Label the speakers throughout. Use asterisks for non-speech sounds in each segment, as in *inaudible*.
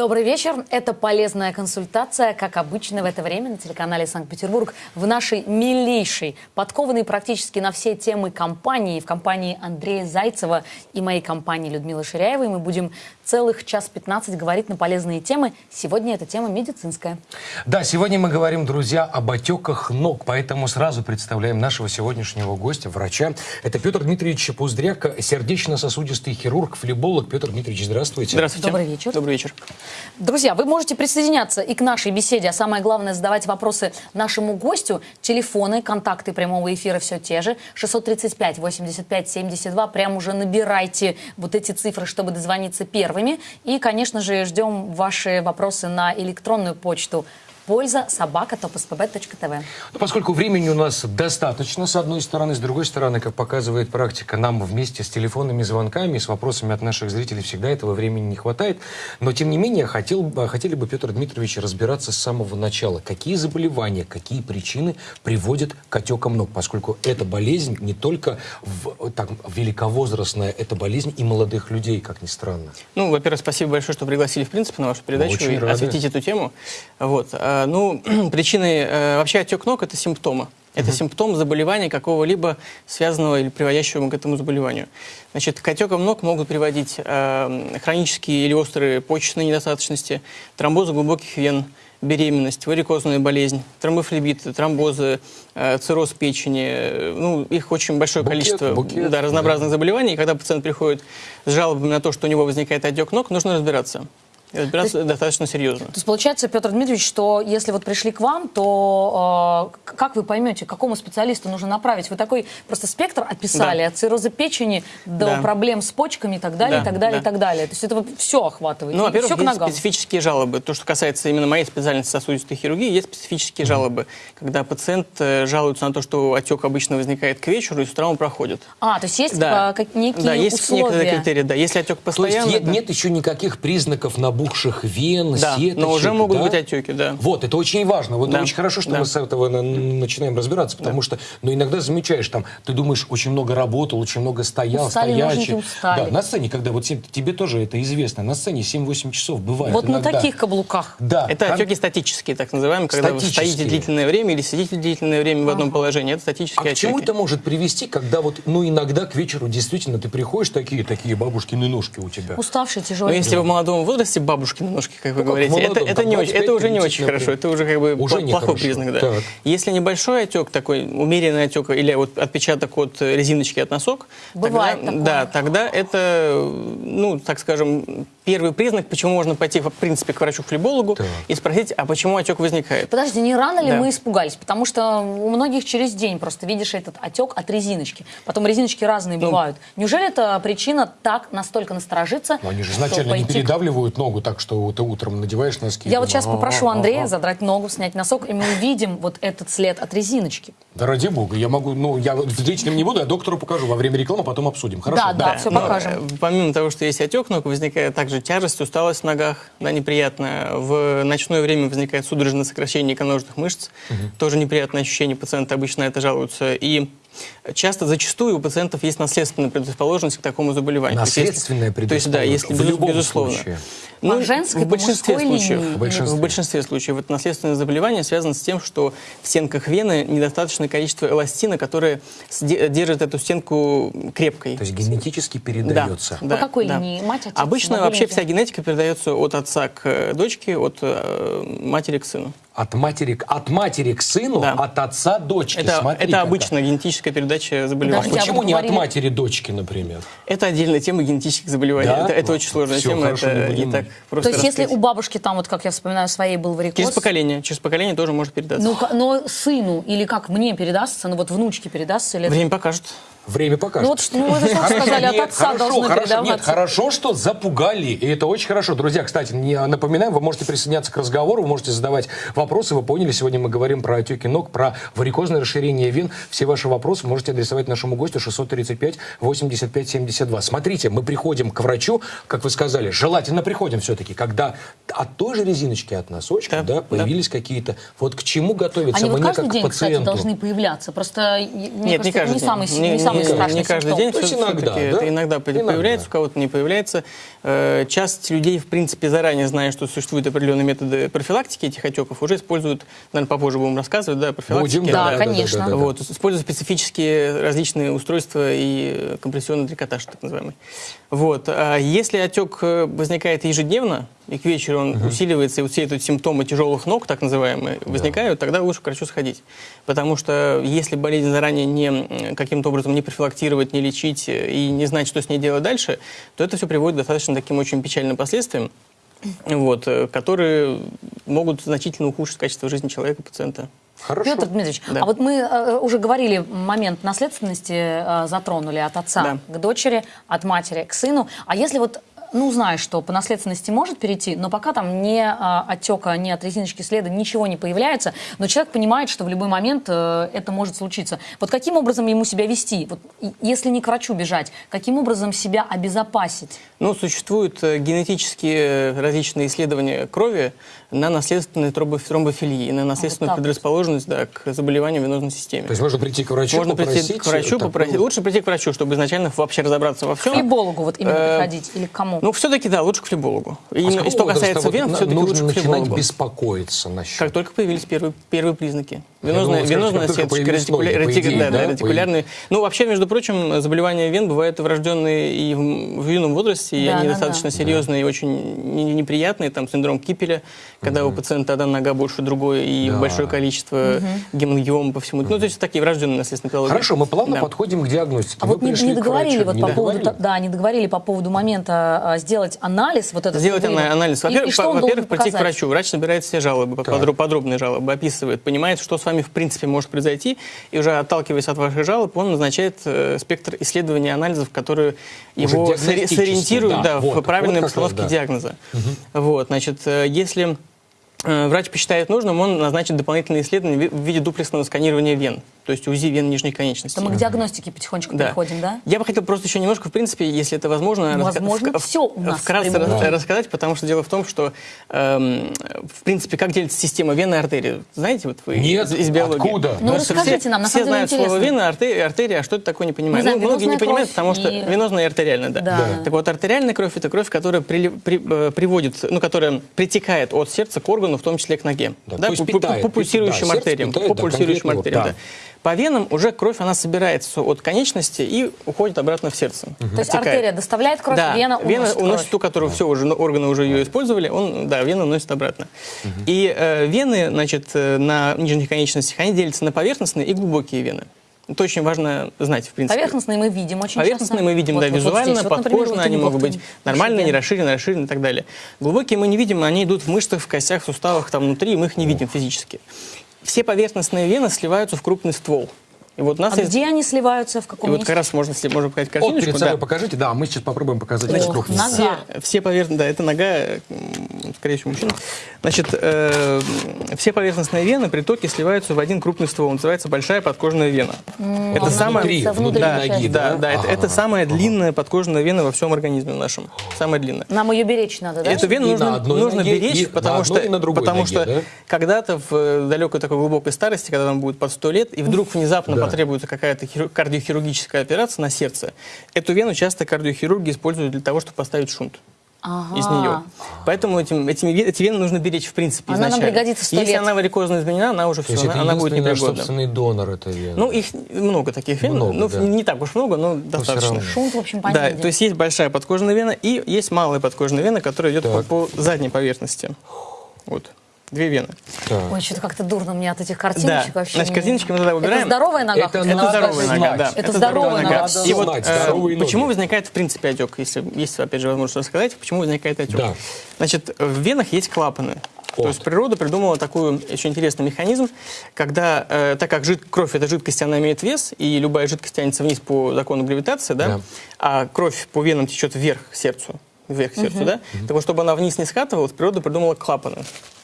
Speaker 1: Добрый вечер. Это полезная консультация, как обычно в это время на телеканале Санкт-Петербург в нашей милейшей, подкованной практически на все темы компании, в компании Андрея Зайцева и моей компании Людмилы Ширяевой. Мы будем целых час 15 говорить на полезные темы. Сегодня эта тема медицинская.
Speaker 2: Да, сегодня мы говорим, друзья, об отеках ног, поэтому сразу представляем нашего сегодняшнего гостя, врача. Это Петр Дмитриевич Пуздряк, сердечно-сосудистый хирург, флеболог. Петр Дмитриевич, здравствуйте.
Speaker 3: Здравствуйте.
Speaker 1: Добрый вечер.
Speaker 3: Добрый вечер.
Speaker 1: Друзья, вы можете присоединяться и к нашей беседе, а самое главное задавать вопросы нашему гостю. Телефоны, контакты прямого эфира все те же. 635 85 72. Прям уже набирайте вот эти цифры, чтобы дозвониться первыми. И, конечно же, ждем ваши вопросы на электронную почту польза собака topspb.tv.
Speaker 2: Ну, поскольку времени у нас достаточно, с одной стороны, с другой стороны, как показывает практика, нам вместе с телефонными звонками, с вопросами от наших зрителей всегда этого времени не хватает. Но, тем не менее, хотел, бы- хотели бы, Петр Дмитриевич, разбираться с самого начала. Какие заболевания, какие причины приводят к отекам ног? Поскольку эта болезнь не только в, так, великовозрастная, это болезнь и молодых людей, как ни странно.
Speaker 3: Ну, во-первых, спасибо большое, что пригласили, в принципе, на вашу передачу
Speaker 2: очень
Speaker 3: и
Speaker 2: рады.
Speaker 3: осветить эту тему. Вот. А, Ну, *clears throat* причины... э, Вообще отек ног – это симптомы. Это симптом заболевания какого-либо связанного или приводящего к этому заболеванию. Значит, к отекам ног могут приводить э, хронические или острые почечные недостаточности, тромбозы глубоких вен, беременность, варикозная болезнь, тромбофлебиты, тромбозы, э, цирроз печени. э, Ну, их очень большое
Speaker 2: Букет,
Speaker 3: количество
Speaker 2: букет,
Speaker 3: да, разнообразных заболеваний. И когда пациент приходит с жалобами на то, что у него возникает отек ног, нужно разбираться. И разбираться достаточно серьезно.
Speaker 1: То есть получается, Петр Дмитриевич, что если вот пришли к вам, то э, как вы поймете, к какому специалисту нужно направить? Вы такой просто спектр описали,
Speaker 3: Да.
Speaker 1: от цирроза печени до
Speaker 3: Да.
Speaker 1: проблем с почками и так далее,
Speaker 3: Да,
Speaker 1: и так далее,
Speaker 3: да.
Speaker 1: и так далее. То есть это все охватывает.
Speaker 3: Ну, во-первых, есть
Speaker 1: ногам.
Speaker 3: специфические жалобы. То, что касается именно моей специальности сосудистой хирургии, есть специфические жалобы, когда пациент э, жалуется на то, что отек обычно возникает к вечеру, и с утра он проходит.
Speaker 1: А, то есть есть
Speaker 3: Да,
Speaker 1: э, как, некие
Speaker 3: да, есть
Speaker 1: условия.
Speaker 3: некоторые критерии. Да, если отек
Speaker 2: То есть
Speaker 3: постоянно,
Speaker 2: е-
Speaker 3: да.
Speaker 2: нет еще никаких признаков набухших вен,
Speaker 3: Да,
Speaker 2: сеточек,
Speaker 3: но уже могут
Speaker 2: да?
Speaker 3: быть отеки, да.
Speaker 2: Вот, это очень важно. Вот
Speaker 3: Да.
Speaker 2: очень хорошо, что
Speaker 3: Да.
Speaker 2: мы с этого на- начинаем разбираться, потому что, ну, иногда замечаешь, там, ты думаешь, очень много работал, очень много стоял,
Speaker 1: Устали,
Speaker 2: стоячий.
Speaker 1: устали.
Speaker 2: Да, на сцене, когда вот те- тебе тоже это известно, на сцене 7-8 часов бывает
Speaker 1: Вот на
Speaker 2: иногда.
Speaker 1: таких каблуках.
Speaker 2: Да.
Speaker 3: Это
Speaker 2: кон-
Speaker 3: отеки статические, так называемые, когда вы
Speaker 2: Статические.
Speaker 3: стоите длительное время или сидите длительное время в одном положении. Это
Speaker 2: А
Speaker 3: статические
Speaker 2: к чему
Speaker 3: отеки.
Speaker 2: это может привести, когда вот, ну, иногда к вечеру действительно ты приходишь, такие, такие бабушкины ножки у тебя.
Speaker 1: Уставшие,
Speaker 3: Но
Speaker 1: тяжелые.
Speaker 3: если вы в молодом возрасте бабушки на ножки, как вы
Speaker 2: Ну,
Speaker 3: говорите, это,
Speaker 2: молодом,
Speaker 3: это,
Speaker 2: там
Speaker 3: не очень,
Speaker 2: 25,
Speaker 3: это уже не
Speaker 2: 30,
Speaker 3: очень хорошо, это уже как бы
Speaker 2: Уже
Speaker 3: пла-
Speaker 2: нехорошо.
Speaker 3: плохой признак. Да.
Speaker 2: Так.
Speaker 3: Если небольшой отек, такой умеренный отек или вот отпечаток от резиночки от носок,
Speaker 1: Бывает
Speaker 3: тогда,
Speaker 1: такое.
Speaker 3: да, тогда это, ну, так скажем, первый признак, почему можно пойти, в принципе, к врачу-флебологу
Speaker 2: Так.
Speaker 3: и спросить, а почему отек возникает.
Speaker 1: Подожди, не рано ли
Speaker 3: Да.
Speaker 1: мы испугались? Потому что у многих через день просто видишь этот отек от резиночки. Потом резиночки разные
Speaker 3: Ну.
Speaker 1: бывают. Неужели это причина так настолько насторожиться?
Speaker 2: Ну, они же изначально не
Speaker 1: пойти
Speaker 2: передавливают ногу так, что ты утром надеваешь носки.
Speaker 1: Я вот сейчас попрошу
Speaker 2: «Ага,
Speaker 1: Андрея
Speaker 2: ага».
Speaker 1: задрать ногу, снять носок, и мы увидим вот этот след от резиночки.
Speaker 2: Да ради бога, я могу, ну, я личном не буду, я доктору покажу во время рекламы, потом обсудим. Хорошо?
Speaker 1: Да, да. всё
Speaker 3: но,
Speaker 1: покажем.
Speaker 3: э, Помимо того, что есть отек ног, возникает также тяжесть, усталость в ногах, да, неприятная. В ночное время возникает судорожное сокращение икроножных мышц. Тоже неприятное ощущение, пациенты обычно на это жалуются. И часто, зачастую у пациентов есть наследственная предрасположенность к такому заболеванию.
Speaker 2: Наследственная
Speaker 3: То есть, да, если
Speaker 2: предрасположенность. В любом
Speaker 3: безусловно.
Speaker 2: случае.
Speaker 3: Ну,
Speaker 1: По женской,
Speaker 3: в большинстве случаев.
Speaker 2: В большинстве.
Speaker 3: В большинстве случаев. Это наследственное заболевание связано с тем, что в стенках вены недостаточное количество эластина, которое держит эту стенку крепкой.
Speaker 2: То есть генетически передается.
Speaker 3: Да,
Speaker 1: По какой
Speaker 3: да.
Speaker 1: линии? Мать, отец,
Speaker 3: Обычно вообще вся генетика передается от отца к э, дочке, от э, матери к сыну.
Speaker 2: От матери, к- от матери к сыну,
Speaker 3: Да.
Speaker 2: от отца дочке.
Speaker 3: Это,
Speaker 2: Смотри,
Speaker 3: это обычная генетическая передача заболевания.
Speaker 1: Подождите, а
Speaker 2: Почему не
Speaker 1: говорили-
Speaker 2: от матери дочки, например?
Speaker 3: Это отдельная тема генетических заболеваний.
Speaker 2: Да?
Speaker 3: Это, это очень сложная
Speaker 2: Всё,
Speaker 3: тема,
Speaker 2: хорошо,
Speaker 3: это
Speaker 2: не
Speaker 3: так
Speaker 1: То есть если
Speaker 3: раскрыть.
Speaker 1: у бабушки там, вот как я вспоминаю, своей был варикоз...
Speaker 3: Через поколение, через поколение тоже может передаться.
Speaker 1: Ну, но сыну или как мне передастся, ну вот внучке передастся или... это-
Speaker 3: Время покажет.
Speaker 2: Время покажет.
Speaker 1: Ну вот что, ну, вы же тоже сказали, от
Speaker 2: Нет,
Speaker 1: отца
Speaker 2: хорошо,
Speaker 1: должны
Speaker 2: хорошо, Нет, хорошо, что запугали, и это очень хорошо. Друзья, кстати, не напоминаем, вы можете присоединяться к разговору, вы можете задавать вопросы. Вы поняли, сегодня мы говорим про отеки ног, про варикозное расширение вен. Все ваши вопросы можете адресовать нашему гостю 635 85 72. Смотрите, мы приходим к врачу, как вы сказали, желательно приходим все-таки, когда от той же резиночки, от носочка,
Speaker 3: Да,
Speaker 2: да, появились какие-то... Вот к чему готовиться
Speaker 1: Они вот
Speaker 2: мне
Speaker 1: каждый
Speaker 2: как
Speaker 1: день, кстати,
Speaker 2: пациенту?
Speaker 1: должны появляться. Просто, мне
Speaker 3: Нет,
Speaker 1: кажется,
Speaker 3: не каждый
Speaker 1: не
Speaker 3: день.
Speaker 1: самый,
Speaker 3: Не-
Speaker 1: не
Speaker 3: не
Speaker 1: самый страшный
Speaker 3: не каждый день,
Speaker 2: То есть иногда, да?
Speaker 3: это иногда,
Speaker 2: Иногда.
Speaker 3: появляется, у кого-то не появляется. Э, Часть людей, в принципе, заранее зная, что существуют определенные методы профилактики этих отеков, уже используют, наверное, попозже будем рассказывать, да, профилактики.
Speaker 2: Будем,
Speaker 1: Да,
Speaker 2: да,
Speaker 1: конечно.
Speaker 2: да, да, да.
Speaker 3: Вот, используют специфические различные устройства и компрессионный трикотаж, так называемый. Вот. А если отек э, возникает ежедневно, и к вечеру он усиливается, и вот все эти симптомы тяжелых ног, так называемые, возникают, тогда лучше к врачу сходить. Потому что если болезнь заранее не, каким-то образом не профилактировать, не лечить и не знать, что с ней делать дальше, то это все приводит к достаточно таким очень печальным последствиям, вот, э, которые могут значительно ухудшить качество жизни человека, пациента.
Speaker 2: Хорошо.
Speaker 1: Петр Дмитриевич,
Speaker 3: Да.
Speaker 1: а вот мы э, уже говорили, момент наследственности э, затронули от отца
Speaker 3: Да.
Speaker 1: к дочери, от матери к сыну. А если вот ну, знаешь, что по наследственности может перейти, но пока там ни а, отека, ни от резиночки следа ничего не появляется, но человек понимает, что в любой момент э, это может случиться. Вот каким образом ему себя вести? Вот, если не к врачу бежать, каким образом себя обезопасить?
Speaker 3: Ну, существуют э, генетические э, различные исследования крови на наследственную тромбо- тромбофилии, на наследственную
Speaker 1: так вот.
Speaker 3: предрасположенность да, к заболеванию венозной системе.
Speaker 2: То есть можно прийти к врачу,
Speaker 3: Можно прийти
Speaker 2: попросить
Speaker 3: к врачу,
Speaker 2: такую-
Speaker 3: попросить. Лучше прийти к врачу, чтобы изначально вообще разобраться во
Speaker 1: К
Speaker 3: всем.
Speaker 1: флебологу вот именно
Speaker 3: Э,
Speaker 1: приходить или к кому?
Speaker 3: Ну, все-таки, да, лучше к флебологу.
Speaker 2: А
Speaker 3: И,
Speaker 2: какого
Speaker 3: что касается
Speaker 2: вот
Speaker 3: вен, все-таки лучше к
Speaker 2: начинать
Speaker 3: флебологу.
Speaker 2: беспокоиться насчет.
Speaker 3: Как только появились первые, первые признаки. Венозная,
Speaker 2: думал,
Speaker 3: венозная сеточка,
Speaker 2: ноги,
Speaker 3: ретикуля- ретик-
Speaker 2: идее,
Speaker 3: да, да,
Speaker 2: да,
Speaker 3: ретикулярные. Ну, вообще, между прочим, заболевания вен бывают врожденные и в, в юном возрасте, и
Speaker 1: Да,
Speaker 3: они
Speaker 1: да,
Speaker 3: достаточно
Speaker 1: да.
Speaker 3: серьезные и очень не- неприятные. Там синдром Кипеля, когда у пациента одна нога больше другой и
Speaker 2: Да.
Speaker 3: большое количество гемангиома по всему. Ну, то есть такие врожденные наследственные патологии.
Speaker 2: Хорошо, мы плавно
Speaker 3: Да.
Speaker 2: подходим к диагностике.
Speaker 1: А
Speaker 2: Мы
Speaker 1: вот не, не
Speaker 2: к
Speaker 1: договорили вот
Speaker 2: Не
Speaker 1: по поводу,
Speaker 2: договорили?
Speaker 1: да, не договорили по поводу момента а, сделать анализ вот этот.
Speaker 3: Сделать анализ.
Speaker 1: И- и
Speaker 3: Во-первых, во-первых,
Speaker 1: должен
Speaker 3: прийти к
Speaker 1: показать?
Speaker 3: врачу. Врач собирает все жалобы,
Speaker 2: Так.
Speaker 3: подро- подробные жалобы, описывает, понимает, что с вами в принципе может произойти, и уже отталкиваясь от ваших жалоб, он назначает э, спектр исследований, анализов, которые
Speaker 2: Уже
Speaker 3: его сориентируют
Speaker 2: да,
Speaker 3: да,
Speaker 2: вот,
Speaker 3: в правильной
Speaker 2: вот как раз,
Speaker 3: постановке
Speaker 2: да.
Speaker 3: диагноза. Вот, значит, э, если врач посчитает нужным, он назначит дополнительные исследования в ви- в виде дуплексного сканирования вен, то есть УЗИ вен нижней конечности.
Speaker 1: То мы к диагностике потихонечку
Speaker 3: Да.
Speaker 1: переходим, да?
Speaker 3: Я бы хотел просто еще немножко, в принципе, если это возможно,
Speaker 1: Ну,
Speaker 3: раска-
Speaker 1: возможно,
Speaker 3: вк-
Speaker 1: всё у нас
Speaker 3: вкратце рас-
Speaker 1: эфире.
Speaker 3: рассказать, потому что дело в том, что, эм, в принципе, как делится система вены и артерии. Знаете, вот вы
Speaker 2: Нет,
Speaker 3: из, из биологии.
Speaker 2: откуда?
Speaker 1: Ну, расскажите
Speaker 3: все,
Speaker 1: нам, на
Speaker 3: все
Speaker 1: самом деле
Speaker 3: знают слово
Speaker 1: интересно.
Speaker 3: вена, артерия, артерия, а что это такое, не понимают.
Speaker 1: Знаем,
Speaker 3: Ну, многие не понимают,
Speaker 1: кровь
Speaker 3: потому что
Speaker 1: и-
Speaker 3: венозная и артериальная, да.
Speaker 1: Да.
Speaker 3: Так вот, артериальная кровь – это кровь, которая при- при- э, приводит, ну, которая притекает от сердца к органу, в том числе к ноге.
Speaker 2: Да, то есть
Speaker 3: по,
Speaker 2: питает,
Speaker 3: по пульсирующим
Speaker 2: да,
Speaker 3: артериям.
Speaker 2: питает,
Speaker 3: по
Speaker 2: да,
Speaker 3: пульсирующим артериям,
Speaker 2: да.
Speaker 3: да. По венам уже кровь, она собирается от конечности и уходит обратно в сердце.
Speaker 1: То есть артерия доставляет кровь,
Speaker 3: Да,
Speaker 1: вена уносит кровь.
Speaker 3: ту, которую все уже ну, органы уже ее использовали, он, да, вена уносит обратно. И э, вены, значит, э, на нижних конечностях, они делятся на поверхностные и глубокие вены. Это очень важно знать, в принципе.
Speaker 1: Поверхностные мы видим очень
Speaker 3: Поверхностные
Speaker 1: часто.
Speaker 3: мы видим,
Speaker 1: Вот,
Speaker 3: да,
Speaker 1: вот,
Speaker 3: визуально.
Speaker 1: Вот, например,
Speaker 3: подкожно,
Speaker 1: вот
Speaker 3: они
Speaker 1: вот
Speaker 3: могут быть нормальные, не расширены, расширены и так далее. Глубокие мы не видим, они идут в мышцах, в костях, в суставах, там внутри, мы их не видим физически. Все поверхностные вены сливаются в крупный ствол. И вот у нас
Speaker 1: А
Speaker 3: есть...
Speaker 1: где они сливаются, в
Speaker 3: И
Speaker 1: каком
Speaker 3: вот
Speaker 1: месте?
Speaker 3: как раз можно, если можно показать
Speaker 2: Вот
Speaker 3: картиночку.
Speaker 2: перед
Speaker 3: да.
Speaker 2: покажите. Да, мы сейчас попробуем показать эти крупные.
Speaker 1: нога.
Speaker 3: Все, все поверхностные, да, это нога, скорее всего, мужчина. Значит, э, все поверхностные вены, притоки сливаются в один крупный ствол, он называется большая подкожная вена. это
Speaker 1: она
Speaker 3: самая,
Speaker 2: внутри,
Speaker 1: это
Speaker 2: внутри
Speaker 1: внутренняя
Speaker 2: ноги,
Speaker 3: да,
Speaker 2: да?
Speaker 3: да, это,
Speaker 2: Ага.
Speaker 3: это самая длинная подкожная вена во всем организме нашем, самая длинная.
Speaker 1: Нам ее беречь надо, да?
Speaker 3: Эту вену
Speaker 2: И на
Speaker 3: нужно,
Speaker 2: одной
Speaker 3: нужно
Speaker 2: ноге,
Speaker 3: беречь,
Speaker 2: и на
Speaker 3: потому
Speaker 2: одной,
Speaker 3: что,
Speaker 2: и на
Speaker 3: потому
Speaker 2: ноге,
Speaker 3: что
Speaker 2: да?
Speaker 3: когда-то в далекой такой глубокой старости, когда вам будет под 100 лет, и вдруг внезапно
Speaker 2: Да.
Speaker 3: Потребуется какая-то хиру- кардиохирургическая операция на сердце, эту вену часто кардиохирурги используют для того, чтобы поставить шунт
Speaker 1: Ага.
Speaker 3: из нее. Поэтому этим, этими, эти вены нужно беречь в принципе
Speaker 1: Она нам
Speaker 3: изначально.
Speaker 1: пригодится 100
Speaker 3: Если
Speaker 1: лет.
Speaker 3: она варикозно изменена, она уже
Speaker 2: То
Speaker 3: все, она,
Speaker 2: это
Speaker 3: она будет непригодна.
Speaker 2: собственный донор этой вены.
Speaker 3: Ну, их много таких вен,
Speaker 2: Много,
Speaker 3: ну,
Speaker 2: да.
Speaker 3: не так уж много, но достаточно.
Speaker 2: равно.
Speaker 1: Шунт, в общем,
Speaker 3: Да,
Speaker 1: понятен.
Speaker 3: то есть есть большая подкожная вена и есть малая подкожная вена, которая идет по, по задней поверхности. Вот. Две вены.
Speaker 2: Так.
Speaker 1: Ой, что-то как-то дурно мне от этих
Speaker 3: Да.
Speaker 1: картиночек вообще.
Speaker 3: Значит, картиночки мы тогда убираем.
Speaker 1: Это здоровая нога?
Speaker 2: Это
Speaker 3: Это здоровая нога,
Speaker 2: знать.
Speaker 3: да.
Speaker 1: Это здоровая нога.
Speaker 2: Надо
Speaker 3: И вот
Speaker 2: знать,
Speaker 3: э, почему возникает в принципе отек, если есть опять же возможность рассказать, почему возникает отек?
Speaker 2: Да.
Speaker 3: Значит, в венах есть клапаны.
Speaker 2: Вот.
Speaker 3: То есть природа придумала такой очень интересный механизм, когда, э, так как жид- кровь это жидкость, она имеет вес, и любая жидкость тянется вниз по закону гравитации, да,
Speaker 2: Да.
Speaker 3: а кровь по венам течет вверх к сердцу, вверх к сердцу, да, так вот, чтобы она вниз не скатывалась, природа придумала клапаны.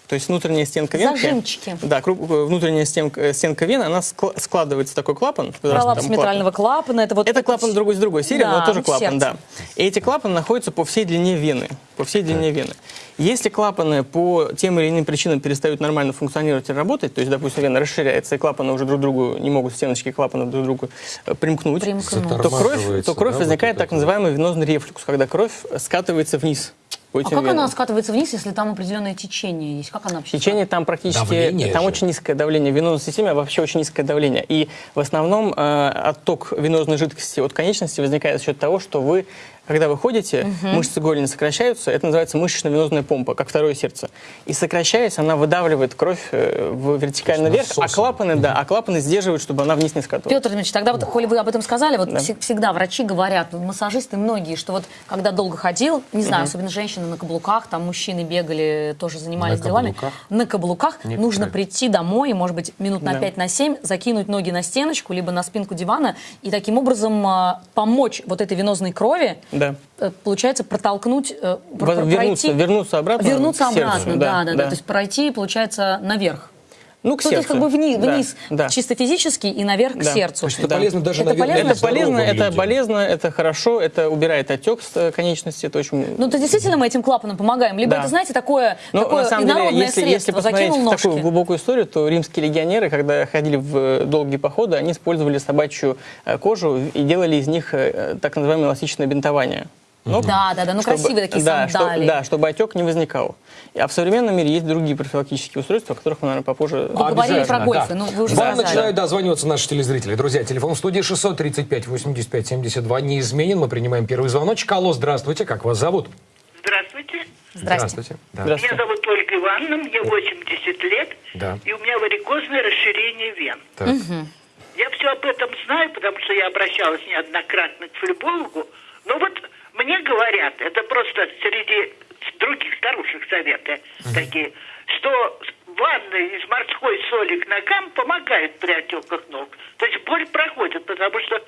Speaker 3: То есть внутренняя стенка венки...
Speaker 1: Зажимчики.
Speaker 3: Да, э, внутренняя стенка, э, стенка вены, она скла- складывается в такой клапан.
Speaker 1: Пролапс
Speaker 3: там клапан.
Speaker 1: клапана. Это вот
Speaker 3: Это клапан другой с другой серии,
Speaker 1: Да,
Speaker 3: но тоже
Speaker 1: в
Speaker 3: клапан,
Speaker 1: сердце.
Speaker 3: да. И эти клапаны находятся по всей длине вены. По всей длине вены. Если клапаны по тем или иным причинам перестают нормально функционировать и работать, то есть, допустим, вена расширяется, и клапаны уже друг другу не могут, стеночки клапанов друг к другу э, примкнуть,
Speaker 1: Примкнуть.
Speaker 3: то кровь, то кровь
Speaker 2: да,
Speaker 3: возникает
Speaker 2: вот
Speaker 3: так называемый венозный рефлюкс, когда кровь скатывается вниз. По
Speaker 1: А как
Speaker 3: венам.
Speaker 1: она скатывается вниз, если там определенное течение есть? Как она вообще?
Speaker 3: Течение там практически,
Speaker 2: Давление
Speaker 3: там
Speaker 2: же.
Speaker 3: очень низкое давление. В венозной системе вообще очень низкое давление. И в основном э, отток венозной жидкости от конечности возникает за счет того, что вы, когда вы ходите, мышцы голени сокращаются, это называется мышечно-венозная помпа, как второе сердце. И сокращаясь, она выдавливает кровь э, в вертикально вверх, а клапаны, да, а клапаны сдерживают, чтобы она вниз не скатывалась.
Speaker 1: Петр Дмитриевич, тогда вот, коли вы об этом сказали, вот
Speaker 3: Да.
Speaker 1: вс- всегда врачи говорят, массажисты многие, что вот когда долго ходил, не знаю, особенно женщины на каблуках, там мужчины бегали, тоже занимались
Speaker 2: На
Speaker 1: делами,
Speaker 2: каблуках?
Speaker 1: на каблуках
Speaker 2: Некоторые.
Speaker 1: нужно прийти домой, может быть, минут на
Speaker 3: Да.
Speaker 1: 5 на 7, закинуть ноги на стеночку, либо на спинку дивана, и таким образом а, помочь вот этой венозной крови,
Speaker 3: Да.
Speaker 1: э, получается, протолкнуть, э,
Speaker 3: вернуться,
Speaker 1: пройти-
Speaker 3: вернуться обратно
Speaker 1: вернуться обратно, да, да, да, То есть пройти, получается, наверх.
Speaker 3: Ну, к
Speaker 1: Ну, то есть
Speaker 3: сердцу.
Speaker 1: как бы вниз,
Speaker 3: Да,
Speaker 1: вниз
Speaker 3: да.
Speaker 1: чисто физически и наверх к
Speaker 3: Да.
Speaker 1: сердцу.
Speaker 2: То есть это полезно даже,
Speaker 1: Это
Speaker 2: наверное,
Speaker 1: полезно?
Speaker 3: Это полезно, это полезно, это хорошо, это убирает отек с э, конечности, это очень...
Speaker 1: Ну, то действительно мы этим клапаном помогаем. Либо
Speaker 3: Да.
Speaker 1: это, знаете, такое,
Speaker 3: Ну,
Speaker 1: такое
Speaker 3: на самом деле, если, если
Speaker 1: средство.
Speaker 3: посмотреть
Speaker 1: Закинул
Speaker 3: в
Speaker 1: ножки.
Speaker 3: такую глубокую историю, то римские легионеры, когда ходили в э, долгие походы, они использовали собачью э, кожу и делали из них так называемое эластичное бинтование. Ног,
Speaker 1: Да, да, да, ну
Speaker 3: чтобы-
Speaker 1: красивые такие
Speaker 3: да, что-
Speaker 1: сандалии.
Speaker 3: да, чтобы отек не возникал. А в современном мире есть другие профилактические устройства, о которых мы, наверное, попозже...
Speaker 1: Вы говорили
Speaker 2: Обязательно,
Speaker 1: про гольфы,
Speaker 2: да.
Speaker 1: ну, вы уже
Speaker 2: Вам
Speaker 1: сказали.
Speaker 2: начинают дозваниваться наши телезрители. Друзья, телефон в студии 635 85 72 неизменен. Мы принимаем первый звоночек. Алло, здравствуйте, как вас зовут?
Speaker 4: Здравствуйте.
Speaker 1: Здрасте.
Speaker 2: Да.
Speaker 3: Здравствуйте.
Speaker 4: Меня зовут Ольга Ивановна, мне 80 лет,
Speaker 2: Да.
Speaker 4: и у меня варикозное расширение вен.
Speaker 2: Так.
Speaker 4: Я все об этом знаю, потому что я обращалась неоднократно к флебологу. Но вот мне говорят, это просто среди других старушек советы такие, что ванна из морской соли к ногам помогает при отеках ног. То есть боль проходит, потому что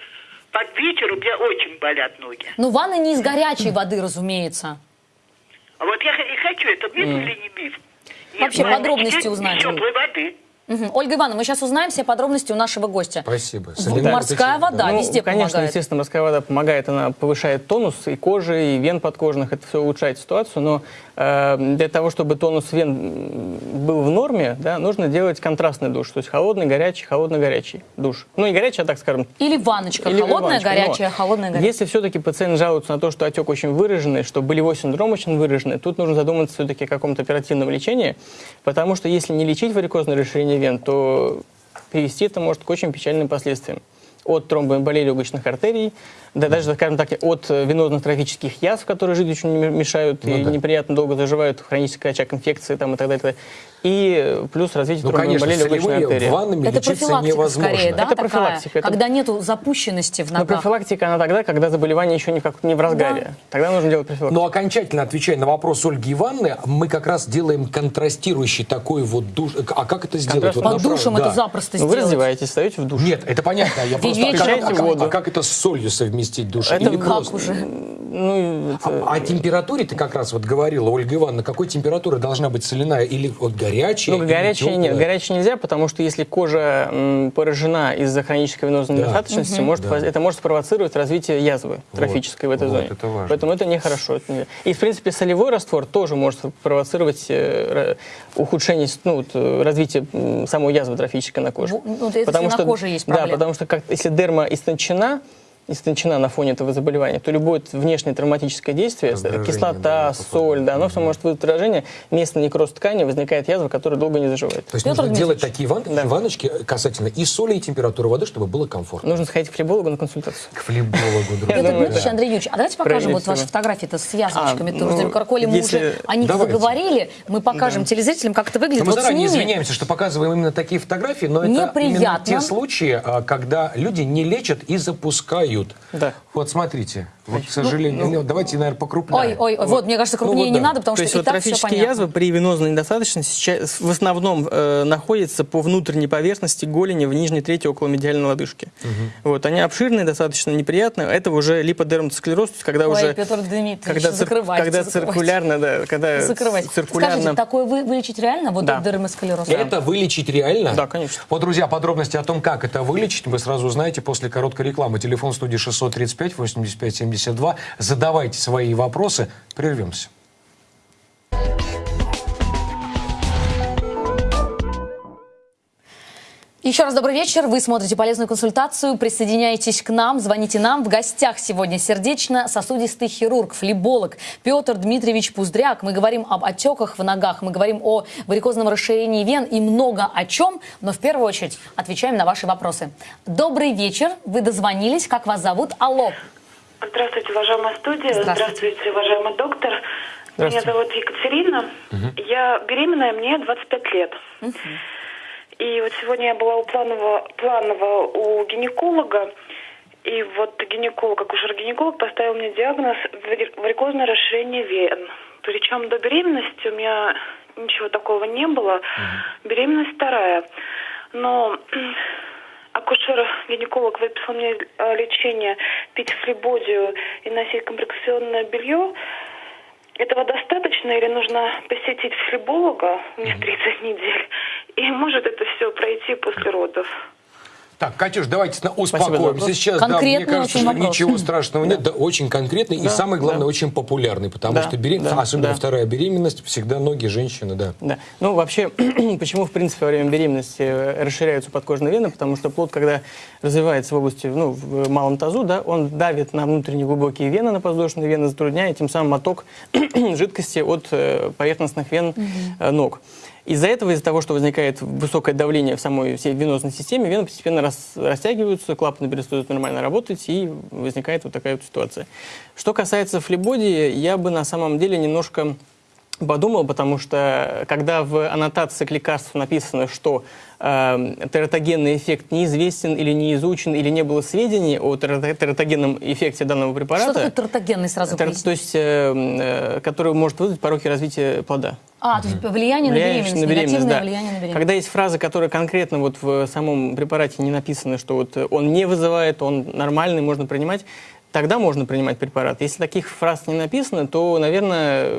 Speaker 4: под вечер у меня очень болят ноги.
Speaker 1: Ну, ванна не из горячей воды, разумеется.
Speaker 4: А вот я и хочу, это миф или не миф? Нет,
Speaker 1: Вообще
Speaker 4: ну,
Speaker 1: подробности узнать.
Speaker 4: теплой воды.
Speaker 1: Мгм. Ольга Ивановна, мы сейчас узнаем все подробности у нашего гостя.
Speaker 2: Спасибо. Соленая
Speaker 1: Морская вода
Speaker 3: Ну,
Speaker 1: везде
Speaker 3: конечно,
Speaker 1: помогает.
Speaker 3: естественно, морская вода помогает, она повышает тонус и кожи, и вен подкожных, это все улучшает ситуацию, но для того, чтобы тонус вен был в норме, да, нужно делать контрастный душ, то есть холодный, горячий, холодно-горячий душ. Ну, не горячий, а так скажем,
Speaker 1: Или ванночка,
Speaker 3: или
Speaker 1: холодная,
Speaker 3: ванночка.
Speaker 1: горячая,
Speaker 3: Но
Speaker 1: холодная, горячая.
Speaker 3: Если все-таки пациент жалуется на то, что отек очень выраженный, что болевой синдром очень выраженный, тут нужно задуматься все-таки о каком-то оперативном лечении, потому что если не лечить варикозное расширение вен, то привести это может к очень печальным последствиям. От тромбоэмболии легочных артерий, да даже, скажем так, от э, венозно-трофических язв, которые жить очень мешают
Speaker 2: Ну
Speaker 3: и
Speaker 2: да.
Speaker 3: неприятно долго заживают, хронический очаг инфекции там, и так далее. и плюс развитие
Speaker 2: Ну, конечно,
Speaker 3: тромбоэмболии легочной артерии.
Speaker 2: ваннами
Speaker 1: Это
Speaker 2: лечиться
Speaker 1: профилактика
Speaker 2: невозможно.
Speaker 1: скорее, да,
Speaker 3: Это
Speaker 1: такая?
Speaker 3: профилактика, это-
Speaker 1: Когда нету запущенности в
Speaker 3: Но
Speaker 1: ногах.
Speaker 3: профилактика, она тогда, когда заболевание еще не, как, не в разгаре. Тогда нужно делать профилактику.
Speaker 2: Но окончательно отвечая на вопрос Ольги Ивановны, мы как раз делаем контрастирующий такой вот душ. А как это сделать?
Speaker 3: Контраст-
Speaker 2: Вот
Speaker 1: Под душем
Speaker 2: да.
Speaker 1: это запросто
Speaker 3: Ну, вы
Speaker 1: сделать.
Speaker 3: раздеваетесь, встаете в душ.
Speaker 2: Нет, это понятно. Я просто, а как это с солью совместить душ?
Speaker 3: Это
Speaker 2: Или
Speaker 1: Как
Speaker 2: просто?
Speaker 1: уже?
Speaker 3: Ну, это-
Speaker 2: А, о температуре ты как раз вот говорила, Ольга Ивановна, какой температуры должна быть соляная? Или вот горячая?
Speaker 3: ну,
Speaker 2: или
Speaker 3: горячее нет. Горячее нельзя, потому что если кожа м, поражена из-за хронической венозной
Speaker 2: Да.
Speaker 3: недостаточности, может,
Speaker 2: Да.
Speaker 3: это может спровоцировать развитие язвы трофической в этой
Speaker 2: вот,
Speaker 3: зоне.
Speaker 2: это важно.
Speaker 3: Поэтому это нехорошо. это нельзя. И, в принципе, солевой раствор тоже может провоцировать э, ухудшение, ну, вот, э, развитие самой язвы трофической на коже.
Speaker 1: Ну, ну, это если на коже есть
Speaker 3: Да,
Speaker 1: проблемы.
Speaker 3: потому что как, если дерма истончена, истончена на фоне этого заболевания, то любое внешнее травматическое действие,
Speaker 2: Раздражение,
Speaker 3: кислота,
Speaker 2: да,
Speaker 3: соль, да, оно все может вызвать раздражение, место некроз ткани возникает язва, которая долго не заживает.
Speaker 2: То есть
Speaker 1: Петр
Speaker 2: нужно делать такие ван-
Speaker 3: Да.
Speaker 2: ванночки касательно и соли, и температуры воды, чтобы было комфортно.
Speaker 3: Нужно сходить к флебологу на консультацию.
Speaker 2: К флебологу, друзья.
Speaker 1: Петр Дмитриевич. Андрей Юрьевич, а давайте покажем вот ваши фотографии-то с язвочками.
Speaker 3: А,
Speaker 1: тоже.
Speaker 3: ну,
Speaker 1: Коли мы
Speaker 3: если-
Speaker 1: уже о них заговорили, мы покажем телезрителям, как это выглядит.
Speaker 2: Мы заранее извиняемся, что показываем именно такие фотографии, но это именно те случаи, а, когда люди не лечат и запускают.
Speaker 3: Да.
Speaker 2: Вот смотрите, вот, к сожалению, ну, давайте, наверное, покрупнее.
Speaker 1: Ой, ой, ой, вот, мне кажется, крупнее
Speaker 2: вот
Speaker 1: не
Speaker 2: да.
Speaker 1: надо, потому
Speaker 3: То
Speaker 1: что
Speaker 3: есть
Speaker 1: и
Speaker 3: вот
Speaker 1: так все
Speaker 3: трофические
Speaker 1: понятно.
Speaker 3: язвы при венозной недостаточности сейчас в основном э, находятся по внутренней поверхности голени в нижней трети около медиальной лодыжки. Вот, они обширные, достаточно неприятные. Это уже липодерматосклероз, когда
Speaker 1: Ой,
Speaker 3: уже...
Speaker 1: Петр Дмитриевич,
Speaker 3: когда, цир- когда циркулярно, да, когда
Speaker 1: Закрывайте.
Speaker 3: циркулярно...
Speaker 1: Скажите, такое вы, вылечить реально? Вот
Speaker 3: Да.
Speaker 1: дерматосклероз?
Speaker 2: Это вылечить реально?
Speaker 3: Да, конечно.
Speaker 2: Вот, друзья, подробности о том, как это вылечить, вы сразу узнаете после короткой рекламы. Телефон студии 635 85 232. Задавайте свои вопросы. Прервемся.
Speaker 1: Еще раз добрый вечер. Вы смотрите полезную консультацию. Присоединяйтесь к нам, звоните нам. В гостях сегодня сердечно-сосудистый хирург, флеболог Петр Дмитриевич Пуздряк. Мы говорим об отеках в ногах, мы говорим о варикозном расширении вен и много о чем, но в первую очередь отвечаем на ваши вопросы. Добрый вечер. Вы дозвонились. Как вас зовут? Алло.
Speaker 5: Здравствуйте, уважаемая студия.
Speaker 1: Здравствуйте.
Speaker 5: Здравствуйте, уважаемый доктор. Меня зовут Екатерина. Я беременная, мне 25 лет. И вот сегодня я была у планового, планового у гинеколога. И вот гинеколог, акушер-гинеколог поставил мне диагноз вари- варикозное расширение вен. Причем до беременности у меня ничего такого не было. Беременность вторая. Но акушер-гинеколог выписал мне э, лечение, пить флебодию и носить компрессионное белье. Этого достаточно или нужно посетить флеболога, у меня 30 недель, и может это все пройти после родов?
Speaker 2: Так, Катюш, давайте успокоимся. Сейчас, да, мне
Speaker 1: Конкретный
Speaker 2: кажется, что
Speaker 1: вопрос.
Speaker 2: ничего *laughs* страшного нет, да, очень конкретный и самое главное,
Speaker 3: да.
Speaker 2: очень популярный, потому
Speaker 3: Да,
Speaker 2: что беременность,
Speaker 3: да,
Speaker 2: особенно
Speaker 3: да.
Speaker 2: вторая беременность, всегда ноги женщины, да.
Speaker 3: Да. Ну, вообще, *clears throat* почему, в принципе, во время беременности э, расширяются подкожные вены? Потому что плод, когда развивается в области, ну, в малом тазу, да, он давит на внутренние глубокие вены, на подвздошные вены, затрудняя тем самым отток *clears throat* жидкости от э, поверхностных вен э, ног. Из-за этого, из-за того, что возникает высокое давление в самой всей венозной системе, вены постепенно рас- растягиваются, клапаны перестают нормально работать, и возникает вот такая вот ситуация. Что касается флебодии, я бы на самом деле немножко подумал, потому что когда в аннотации к лекарству написано, что э, тератогенный эффект неизвестен или не изучен, или не было сведений о терато- тератогенном эффекте данного препарата,
Speaker 1: Что такое тертогенный сразу
Speaker 3: тер- то есть, э, э, который может вызвать пороки развития плода.
Speaker 1: А, то есть влияние на
Speaker 3: Влияющее
Speaker 1: беременность, негативное
Speaker 3: да.
Speaker 1: влияние на беременность.
Speaker 3: Когда есть фраза, которая конкретно вот в самом препарате не написана, что вот он не вызывает, он нормальный, можно принимать, тогда можно принимать препарат. Если таких фраз не написано, то, наверное,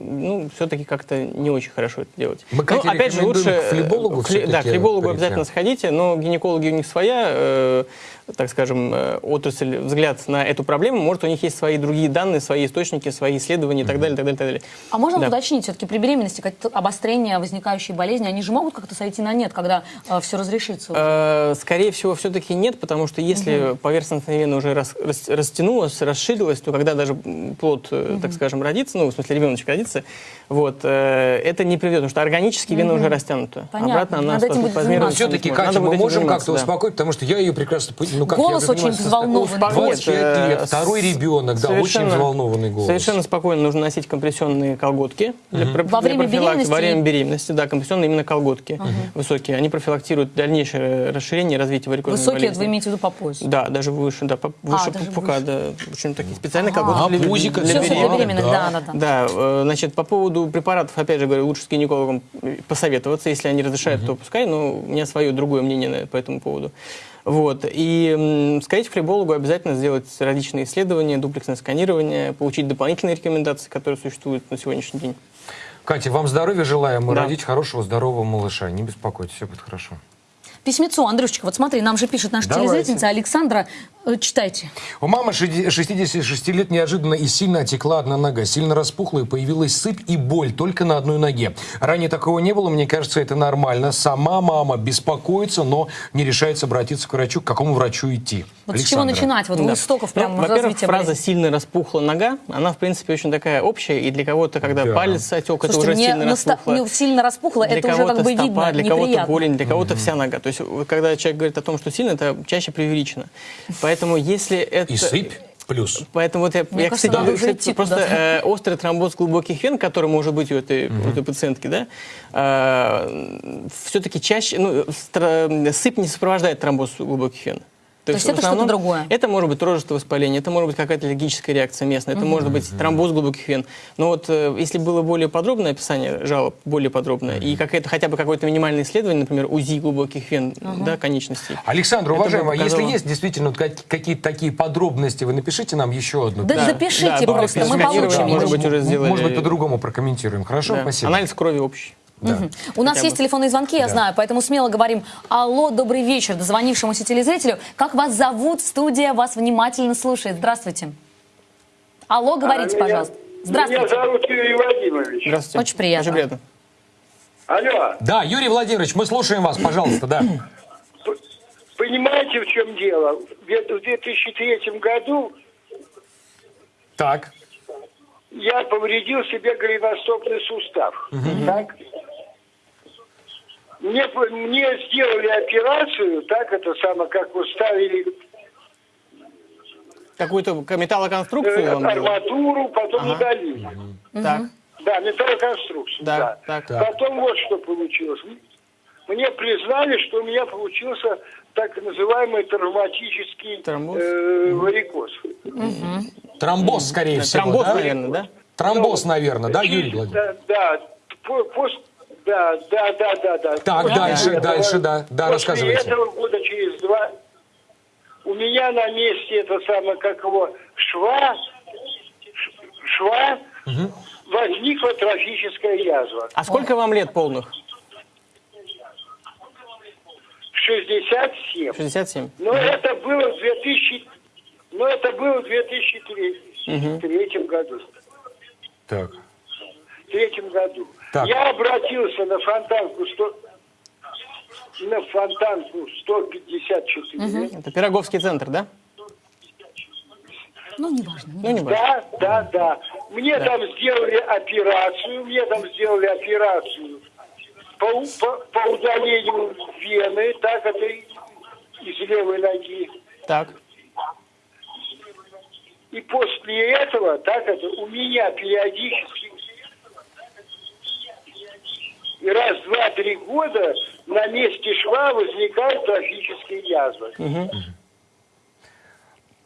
Speaker 3: ну, все-таки как-то не очень хорошо это делать.
Speaker 2: Мы, Катя,
Speaker 3: ну, опять же, лучше...
Speaker 2: к флебологу
Speaker 3: фле-
Speaker 2: всё-таки
Speaker 3: Да, к флебологу обязательно сходите, но гинекологи у них своя, э, так скажем, э, отрасль, взгляд на эту проблему. Может, у них есть свои другие данные, свои источники, свои исследования и так далее, так далее, так далее.
Speaker 1: А можно
Speaker 3: Да.
Speaker 1: уточнить, все-таки при беременности какие-то обострения, возникающие болезни, они же могут как-то сойти на нет, когда все разрешится?
Speaker 3: Э, Скорее всего, все-таки нет, потому что если поверхностная вена уже рас- рас- растянулась, расширилась, то когда даже плод, э, так скажем, родится, ну, в смысле, ребеночек родится, вот, э, это не приведет, потому что органически вена уже растянута.
Speaker 1: Понятно.
Speaker 3: Обратно она
Speaker 1: Надо этим будет заниматься.
Speaker 2: Все-таки. Катя, мы можем как-то
Speaker 3: да.
Speaker 2: успокоить, потому что я ее прекрасно... пон- Ну, как,
Speaker 1: Голос очень взволнованный.
Speaker 2: 25
Speaker 3: Нет,
Speaker 2: лет,
Speaker 3: э,
Speaker 2: второй ребенок, да, очень
Speaker 3: Совершенно-
Speaker 2: взволнованный голос.
Speaker 3: Совершенно спокойно нужно носить компрессионные колготки. для про-
Speaker 1: Во
Speaker 3: для
Speaker 1: время
Speaker 3: профилактики.
Speaker 1: беременности?
Speaker 3: Во время беременности, да, компрессионные именно колготки высокие. Они профилактируют дальнейшее расширение и развитие варикозной
Speaker 1: Высокие,
Speaker 3: болезни.
Speaker 1: вы имеете в виду по поясу?
Speaker 3: Да, даже выше, да, по- выше
Speaker 1: даже
Speaker 3: пупка, да. Очень такие специальные
Speaker 1: Ага.
Speaker 3: колготки
Speaker 2: А,
Speaker 3: для, для
Speaker 1: для
Speaker 2: беременных,
Speaker 1: да,
Speaker 2: да.
Speaker 1: да, да.
Speaker 3: Да, э, значит, по поводу препаратов, опять же говорю, лучше с гинекологом посоветоваться. Если они разрешают, то пускай, но у меня свое другое мнение по этому поводу. Вот. И сходить к флебологу обязательно сделать различные исследования, дуплексное сканирование, получить дополнительные рекомендации, которые существуют на сегодняшний день.
Speaker 2: Катя, вам здоровья желаем,
Speaker 3: Да.
Speaker 2: родить хорошего, здорового малыша. Не беспокойтесь, все будет хорошо.
Speaker 1: Письмецо, Андрюшечка, вот смотри, нам же пишет наша
Speaker 2: Давайте.
Speaker 1: телезрительница Александра. Э, Читайте.
Speaker 2: У мамы шеди- 66 лет неожиданно и сильно отекла одна нога. Сильно распухла и появилась сыпь и боль только на одной ноге. Ранее такого не было, мне кажется, это нормально. Сама мама беспокоится, но не решается обратиться к врачу. К какому врачу идти?
Speaker 1: Вот с чего
Speaker 2: Александра.
Speaker 1: начинать? Вот у
Speaker 3: Да.
Speaker 1: истоков
Speaker 3: Ну,
Speaker 1: прям
Speaker 3: Во-первых,
Speaker 1: развития
Speaker 3: фраза
Speaker 1: болезни.
Speaker 3: «сильно распухла нога», она, в принципе, очень такая общая, и для кого-то, когда
Speaker 2: Да.
Speaker 3: палец отек, это
Speaker 1: Слушайте,
Speaker 3: уже
Speaker 1: мне
Speaker 3: сильно распухло.
Speaker 1: ну, сильно распухло,
Speaker 3: Для
Speaker 1: это уже
Speaker 3: кого-то
Speaker 1: как бы
Speaker 3: стопа,
Speaker 1: видно,
Speaker 3: для кого-то голень, для кого-то вся нога. То есть, когда человек говорит о том, что сильно, это чаще преувеличено. Поэтому если это...
Speaker 2: И сыпь плюс.
Speaker 3: Поэтому вот я,
Speaker 1: Мне
Speaker 3: я,
Speaker 1: кажется,
Speaker 3: кстати,
Speaker 1: надо
Speaker 3: кстати, просто э, острый тромбоз глубоких вен, который может быть у этой, у этой пациентки, да, все-таки чаще, ну, стра- сыпь не сопровождает тромбоз глубоких вен.
Speaker 1: То есть
Speaker 3: в
Speaker 1: это что-то
Speaker 3: основном
Speaker 1: другое?
Speaker 3: Это может быть рожистое воспаление, это может быть какая-то аллергическая реакция местная, это может быть тромбоз глубоких вен. Но вот э, если было более подробное описание жалоб, более подробное, и какая-то, хотя бы какое-то минимальное исследование, например, УЗИ глубоких вен, да, конечностей.
Speaker 2: Александр, уважаемый, а если
Speaker 3: показало-
Speaker 2: есть действительно какие-то такие подробности, вы напишите нам еще одну.
Speaker 1: Да,
Speaker 3: Да,
Speaker 1: запишите
Speaker 3: да,
Speaker 1: просто, мы получим.
Speaker 3: может
Speaker 1: его.
Speaker 3: быть, уже сделали.
Speaker 2: Может быть, по-другому прокомментируем. Хорошо,
Speaker 3: Да.
Speaker 2: спасибо.
Speaker 3: Анализ крови общий.
Speaker 2: Да.
Speaker 1: У нас
Speaker 3: Хотя
Speaker 1: есть
Speaker 3: бы.
Speaker 1: телефонные звонки, я
Speaker 2: Да.
Speaker 1: знаю, поэтому смело говорим «Алло, добрый вечер» дозвонившемуся телезрителю. Как вас зовут? Студия вас внимательно слушает. Здравствуйте. Алло, говорите,
Speaker 6: А, меня-
Speaker 1: пожалуйста. Здравствуйте.
Speaker 6: Меня зовут Юрий Владимирович.
Speaker 3: Здравствуйте.
Speaker 1: Очень приятно.
Speaker 3: Очень приятно.
Speaker 6: Алло.
Speaker 2: Да, Юрий Владимирович, мы слушаем вас, пожалуйста, да.
Speaker 6: Понимаете, в чем дело? В две- в 2003 году
Speaker 2: Так.
Speaker 6: я повредил себе голеностопный сустав. Так? Мне, мне сделали операцию, так это самое, как вы ставили
Speaker 3: Какую-то металлоконструкцию
Speaker 6: э, арматуру, потом
Speaker 3: Ага.
Speaker 6: удалили.
Speaker 3: Так,
Speaker 6: Да, металлоконструкцию.
Speaker 3: Да,
Speaker 6: Да,
Speaker 3: так.
Speaker 2: Так.
Speaker 6: Потом вот что получилось. Мне признали, что у меня получился так называемый травматический
Speaker 3: Тромбоз?
Speaker 6: э, варикоз.
Speaker 2: Тромбоз, скорее всего,
Speaker 3: Тромбоз,
Speaker 2: да?
Speaker 3: наверное, да?
Speaker 2: Тромбоз,
Speaker 6: Ну,
Speaker 2: наверное, да, Юрий Владимирович?
Speaker 6: Да, да, по- пос- да, да, да, да, да.
Speaker 2: Так,
Speaker 6: После
Speaker 2: дальше,
Speaker 6: этого-
Speaker 2: дальше, да, да,
Speaker 6: после
Speaker 2: рассказывайте.
Speaker 6: этого года через два у меня на месте это самое, как его, шва, шва, возникла трофическая язва.
Speaker 3: А сколько вам лет полных?
Speaker 6: 67.
Speaker 3: 67.
Speaker 6: Но это было в 2000, но это было в 2003 третьем году.
Speaker 2: Так.
Speaker 6: В третьем году.
Speaker 2: Так.
Speaker 6: Я обратился на фонтанку 100, на фонтанку 154.
Speaker 3: Это Пироговский центр, да?
Speaker 1: Ну, неважно.
Speaker 3: Ну, не важно.
Speaker 6: Да, да, да. Мне там сделали операцию, мне там сделали операцию по, по, по удалению вены, так это из левой ноги.
Speaker 3: Так.
Speaker 6: И после этого, так это у меня периодически и раз, два, три года на месте шва возникают трофические язвы.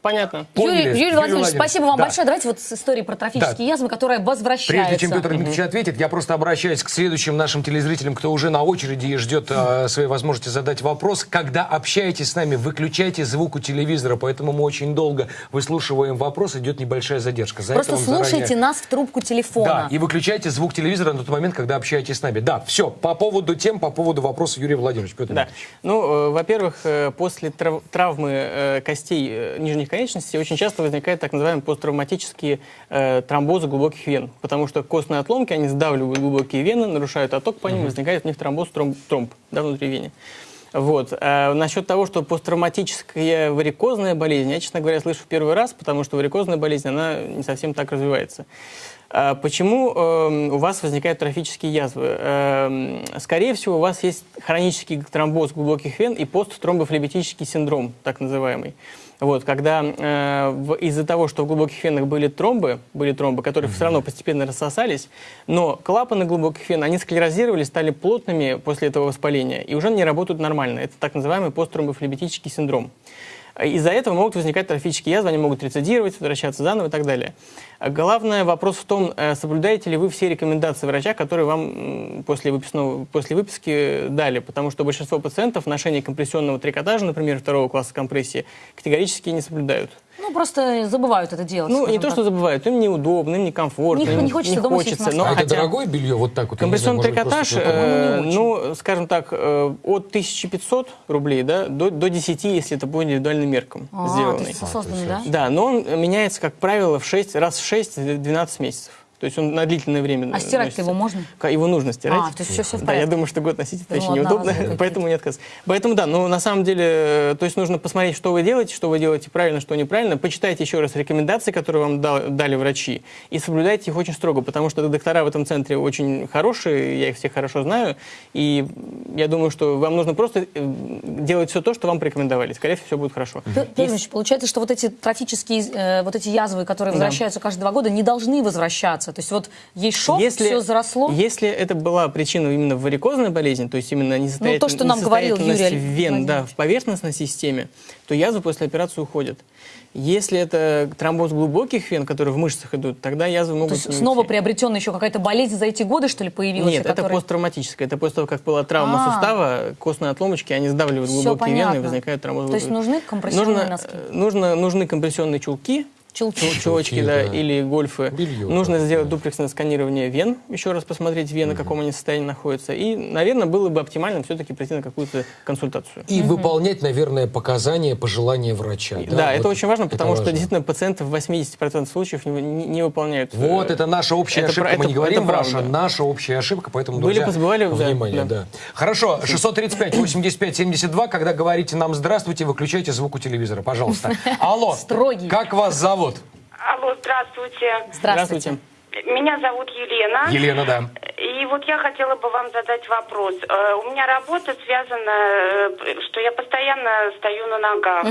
Speaker 3: Понятно.
Speaker 2: Поняли,
Speaker 1: Юрий, Юрий
Speaker 2: Юрий
Speaker 1: Владимирович, спасибо вам
Speaker 2: да.
Speaker 1: большое. Давайте вот с историей про трофические
Speaker 2: Да.
Speaker 1: язвы, которая возвращается.
Speaker 2: Прежде чем Петр Дмитриевич ответит, я просто обращаюсь к следующим нашим телезрителям, кто уже на очереди и ждет э, своей возможности задать вопрос. Когда общаетесь с нами, выключайте звук у телевизора, поэтому мы очень долго выслушиваем вопрос, идет небольшая задержка. За
Speaker 1: Просто слушайте
Speaker 2: заранее-
Speaker 1: нас в трубку телефона.
Speaker 2: Да, и выключайте звук телевизора на тот момент, когда общаетесь с нами. Да, все, по поводу тем, по поводу вопроса Юрия Владимировича. Петр
Speaker 3: Да.
Speaker 2: Дмитриевич.
Speaker 3: Ну, э, во-первых, э, после трав- травмы э, костей э, нижних конечностей очень часто возникают так называемые посттравматические э, тромбозы глубоких вен, потому что костные отломки, они сдавливают глубокие вены, нарушают отток по ним, возникает в них тромбоз, тромб, тромб да, внутри вены. Вот. А насчет того, что посттравматическая варикозная болезнь, я, честно говоря, слышу в первый раз, потому что варикозная болезнь, она не совсем так развивается. А Почему эм, у вас возникают трофические язвы? Эм, Скорее всего, у вас есть хронический тромбоз глубоких вен и посттромбофлебетический синдром, так называемый. Вот, когда э, из-за того, что в глубоких венах были тромбы, были тромбы, которые все равно постепенно рассосались, но клапаны глубоких вен, они склерозировали, стали плотными после этого воспаления и уже не работают нормально. Это так называемый посттромбофлебетический синдром. Из-за этого могут возникать трофические язвы, они могут рецидировать, возвращаться заново и так далее. Главный вопрос в том, э, соблюдаете ли вы все рекомендации врача, которые вам после, после выписки дали, потому что большинство пациентов ношение компрессионного трикотажа, например, второго класса компрессии, категорически не соблюдают.
Speaker 1: Ну, просто забывают это делать.
Speaker 3: Ну, не
Speaker 1: скажем
Speaker 3: то,
Speaker 1: так.
Speaker 3: что забывают, им неудобно, им некомфортно,
Speaker 1: Не-
Speaker 3: им
Speaker 1: не хочется дома сидеть на
Speaker 3: но
Speaker 2: а это
Speaker 3: хотя-
Speaker 2: дорогое белье, вот так вот? не
Speaker 3: Компрессионный трикотаж, э, ну, скажем так, э, от 1500 рублей да, до, до 10, если это по индивидуальным меркам
Speaker 1: А, то
Speaker 3: сделанный.
Speaker 1: есть созданный, да?
Speaker 3: Да, но он меняется, как правило, в 6, раз в 6-12 месяцев. То есть он на длительное время
Speaker 1: А стирать-то
Speaker 3: носится.
Speaker 1: его можно?
Speaker 3: Его нужно стирать.
Speaker 1: А, то есть всё- всё в
Speaker 3: Да, я думаю, что год носить это
Speaker 1: Ну,
Speaker 3: очень неудобно, поэтому не отказ. Поэтому да, но на самом деле, э, то есть нужно посмотреть, что вы делаете, что вы делаете правильно, что неправильно. Почитайте еще раз рекомендации, которые вам дал- дали врачи, и соблюдайте их очень строго, потому что доктора в этом центре очень хорошие, я их всех хорошо знаю, и я думаю, что вам нужно просто э, делать все то, что вам порекомендовали. Скорее всего, все будет хорошо.
Speaker 1: Петр
Speaker 3: Если-
Speaker 1: Ильич, получается, что вот эти трофические, э, вот эти язвы, которые возвращаются каждые два года, не должны возвращаться. То есть вот есть шок, все заросло.
Speaker 3: Если это была причина именно варикозной болезни, то есть именно несостоятельность,
Speaker 1: Ну, то, что нам говорил Юрий
Speaker 3: вен да, в поверхностной системе, то язвы после операции уходят. Если это тромбоз глубоких вен, которые в мышцах идут, тогда язвы
Speaker 1: То
Speaker 3: могут
Speaker 1: есть
Speaker 3: не
Speaker 1: снова
Speaker 3: уйти.
Speaker 1: приобретенная еще какая-то болезнь за эти годы, что ли, появилась?
Speaker 3: Нет, это
Speaker 1: которая-
Speaker 3: посттравматическое. Это после того, как была травма
Speaker 1: А.
Speaker 3: сустава, костные отломочки, они сдавливают глубокие вены и возникает тромбоз.
Speaker 1: То есть нужны компрессионные
Speaker 3: нужно,
Speaker 1: носки?
Speaker 3: Нужно, нужны компрессионные чулки, Чулочки,
Speaker 2: Чулки,
Speaker 3: да,
Speaker 2: да.
Speaker 3: или гольфы.
Speaker 2: Белье,
Speaker 3: Нужно
Speaker 2: да,
Speaker 3: сделать
Speaker 2: да.
Speaker 3: дуплексное сканирование вен, еще раз посмотреть вены, в каком они состоянии находятся. И, наверное, было бы оптимально все-таки прийти на какую-то консультацию.
Speaker 2: И выполнять, наверное, показания, пожелания врача.
Speaker 3: Да, это
Speaker 2: Вот
Speaker 3: очень важно,
Speaker 2: это
Speaker 3: потому что
Speaker 2: важно.
Speaker 3: действительно пациенты в 80% случаев не, не- не выполняют. э,
Speaker 2: Вот, это наша общая
Speaker 3: это
Speaker 2: ошибка.
Speaker 3: про-
Speaker 2: Мы
Speaker 3: это-
Speaker 2: не говорим
Speaker 3: это
Speaker 2: ваша, наша общая ошибка, поэтому,
Speaker 3: Были,
Speaker 2: друзья,
Speaker 3: позабывали, да,
Speaker 2: внимание,
Speaker 3: да.
Speaker 2: да. Хорошо, 635 85 72, когда говорите нам «здравствуйте», выключайте звук у телевизора, пожалуйста. *laughs* Алло,
Speaker 1: Строгий.
Speaker 2: как вас зовут?
Speaker 5: Алло, здравствуйте.
Speaker 1: Здравствуйте.
Speaker 5: Меня зовут Елена.
Speaker 2: Елена, да.
Speaker 5: И вот я хотела бы вам задать вопрос. Э, У меня работа связана, э, что я постоянно стою на ногах.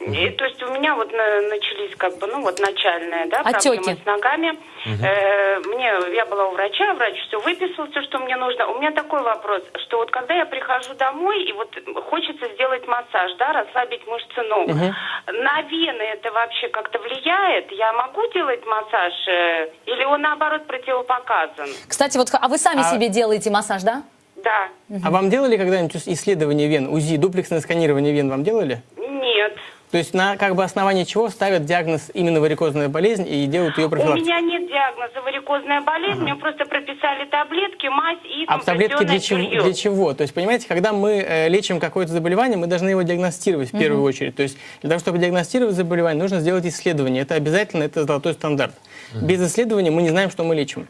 Speaker 5: И, то есть у меня вот на- начались как бы, ну вот начальная, да,
Speaker 1: Отеки.
Speaker 5: проблемы с ногами. Э, мне, я была у врача, врач все выписал, все, что мне нужно. У меня такой вопрос, что вот когда я прихожу домой, и вот хочется сделать массаж, да, расслабить мышцы ног, на вены это вообще как-то влияет? Я могу делать массаж? э, или он наоборот противопоказан?
Speaker 1: Кстати, вот а вы сами
Speaker 3: А-
Speaker 1: себе делаете массаж, да?
Speaker 5: Да.
Speaker 3: А вам делали когда-нибудь исследование вен, УЗИ, дуплексное сканирование вен вам делали?
Speaker 5: Нет.
Speaker 3: То есть на как бы основании чего ставят диагноз именно варикозная болезнь и делают ее
Speaker 5: У
Speaker 3: профилактику?
Speaker 5: меня нет диагноза варикозная болезнь, мне просто прописали таблетки, мазь и
Speaker 3: А таблетки для чего, для чего? То есть, понимаете, когда мы э, лечим какое-то заболевание, мы должны его диагностировать в первую очередь. То есть, для того, чтобы диагностировать заболевание, нужно сделать исследование. Это обязательно, это золотой стандарт. Без исследования мы не знаем, что мы лечим.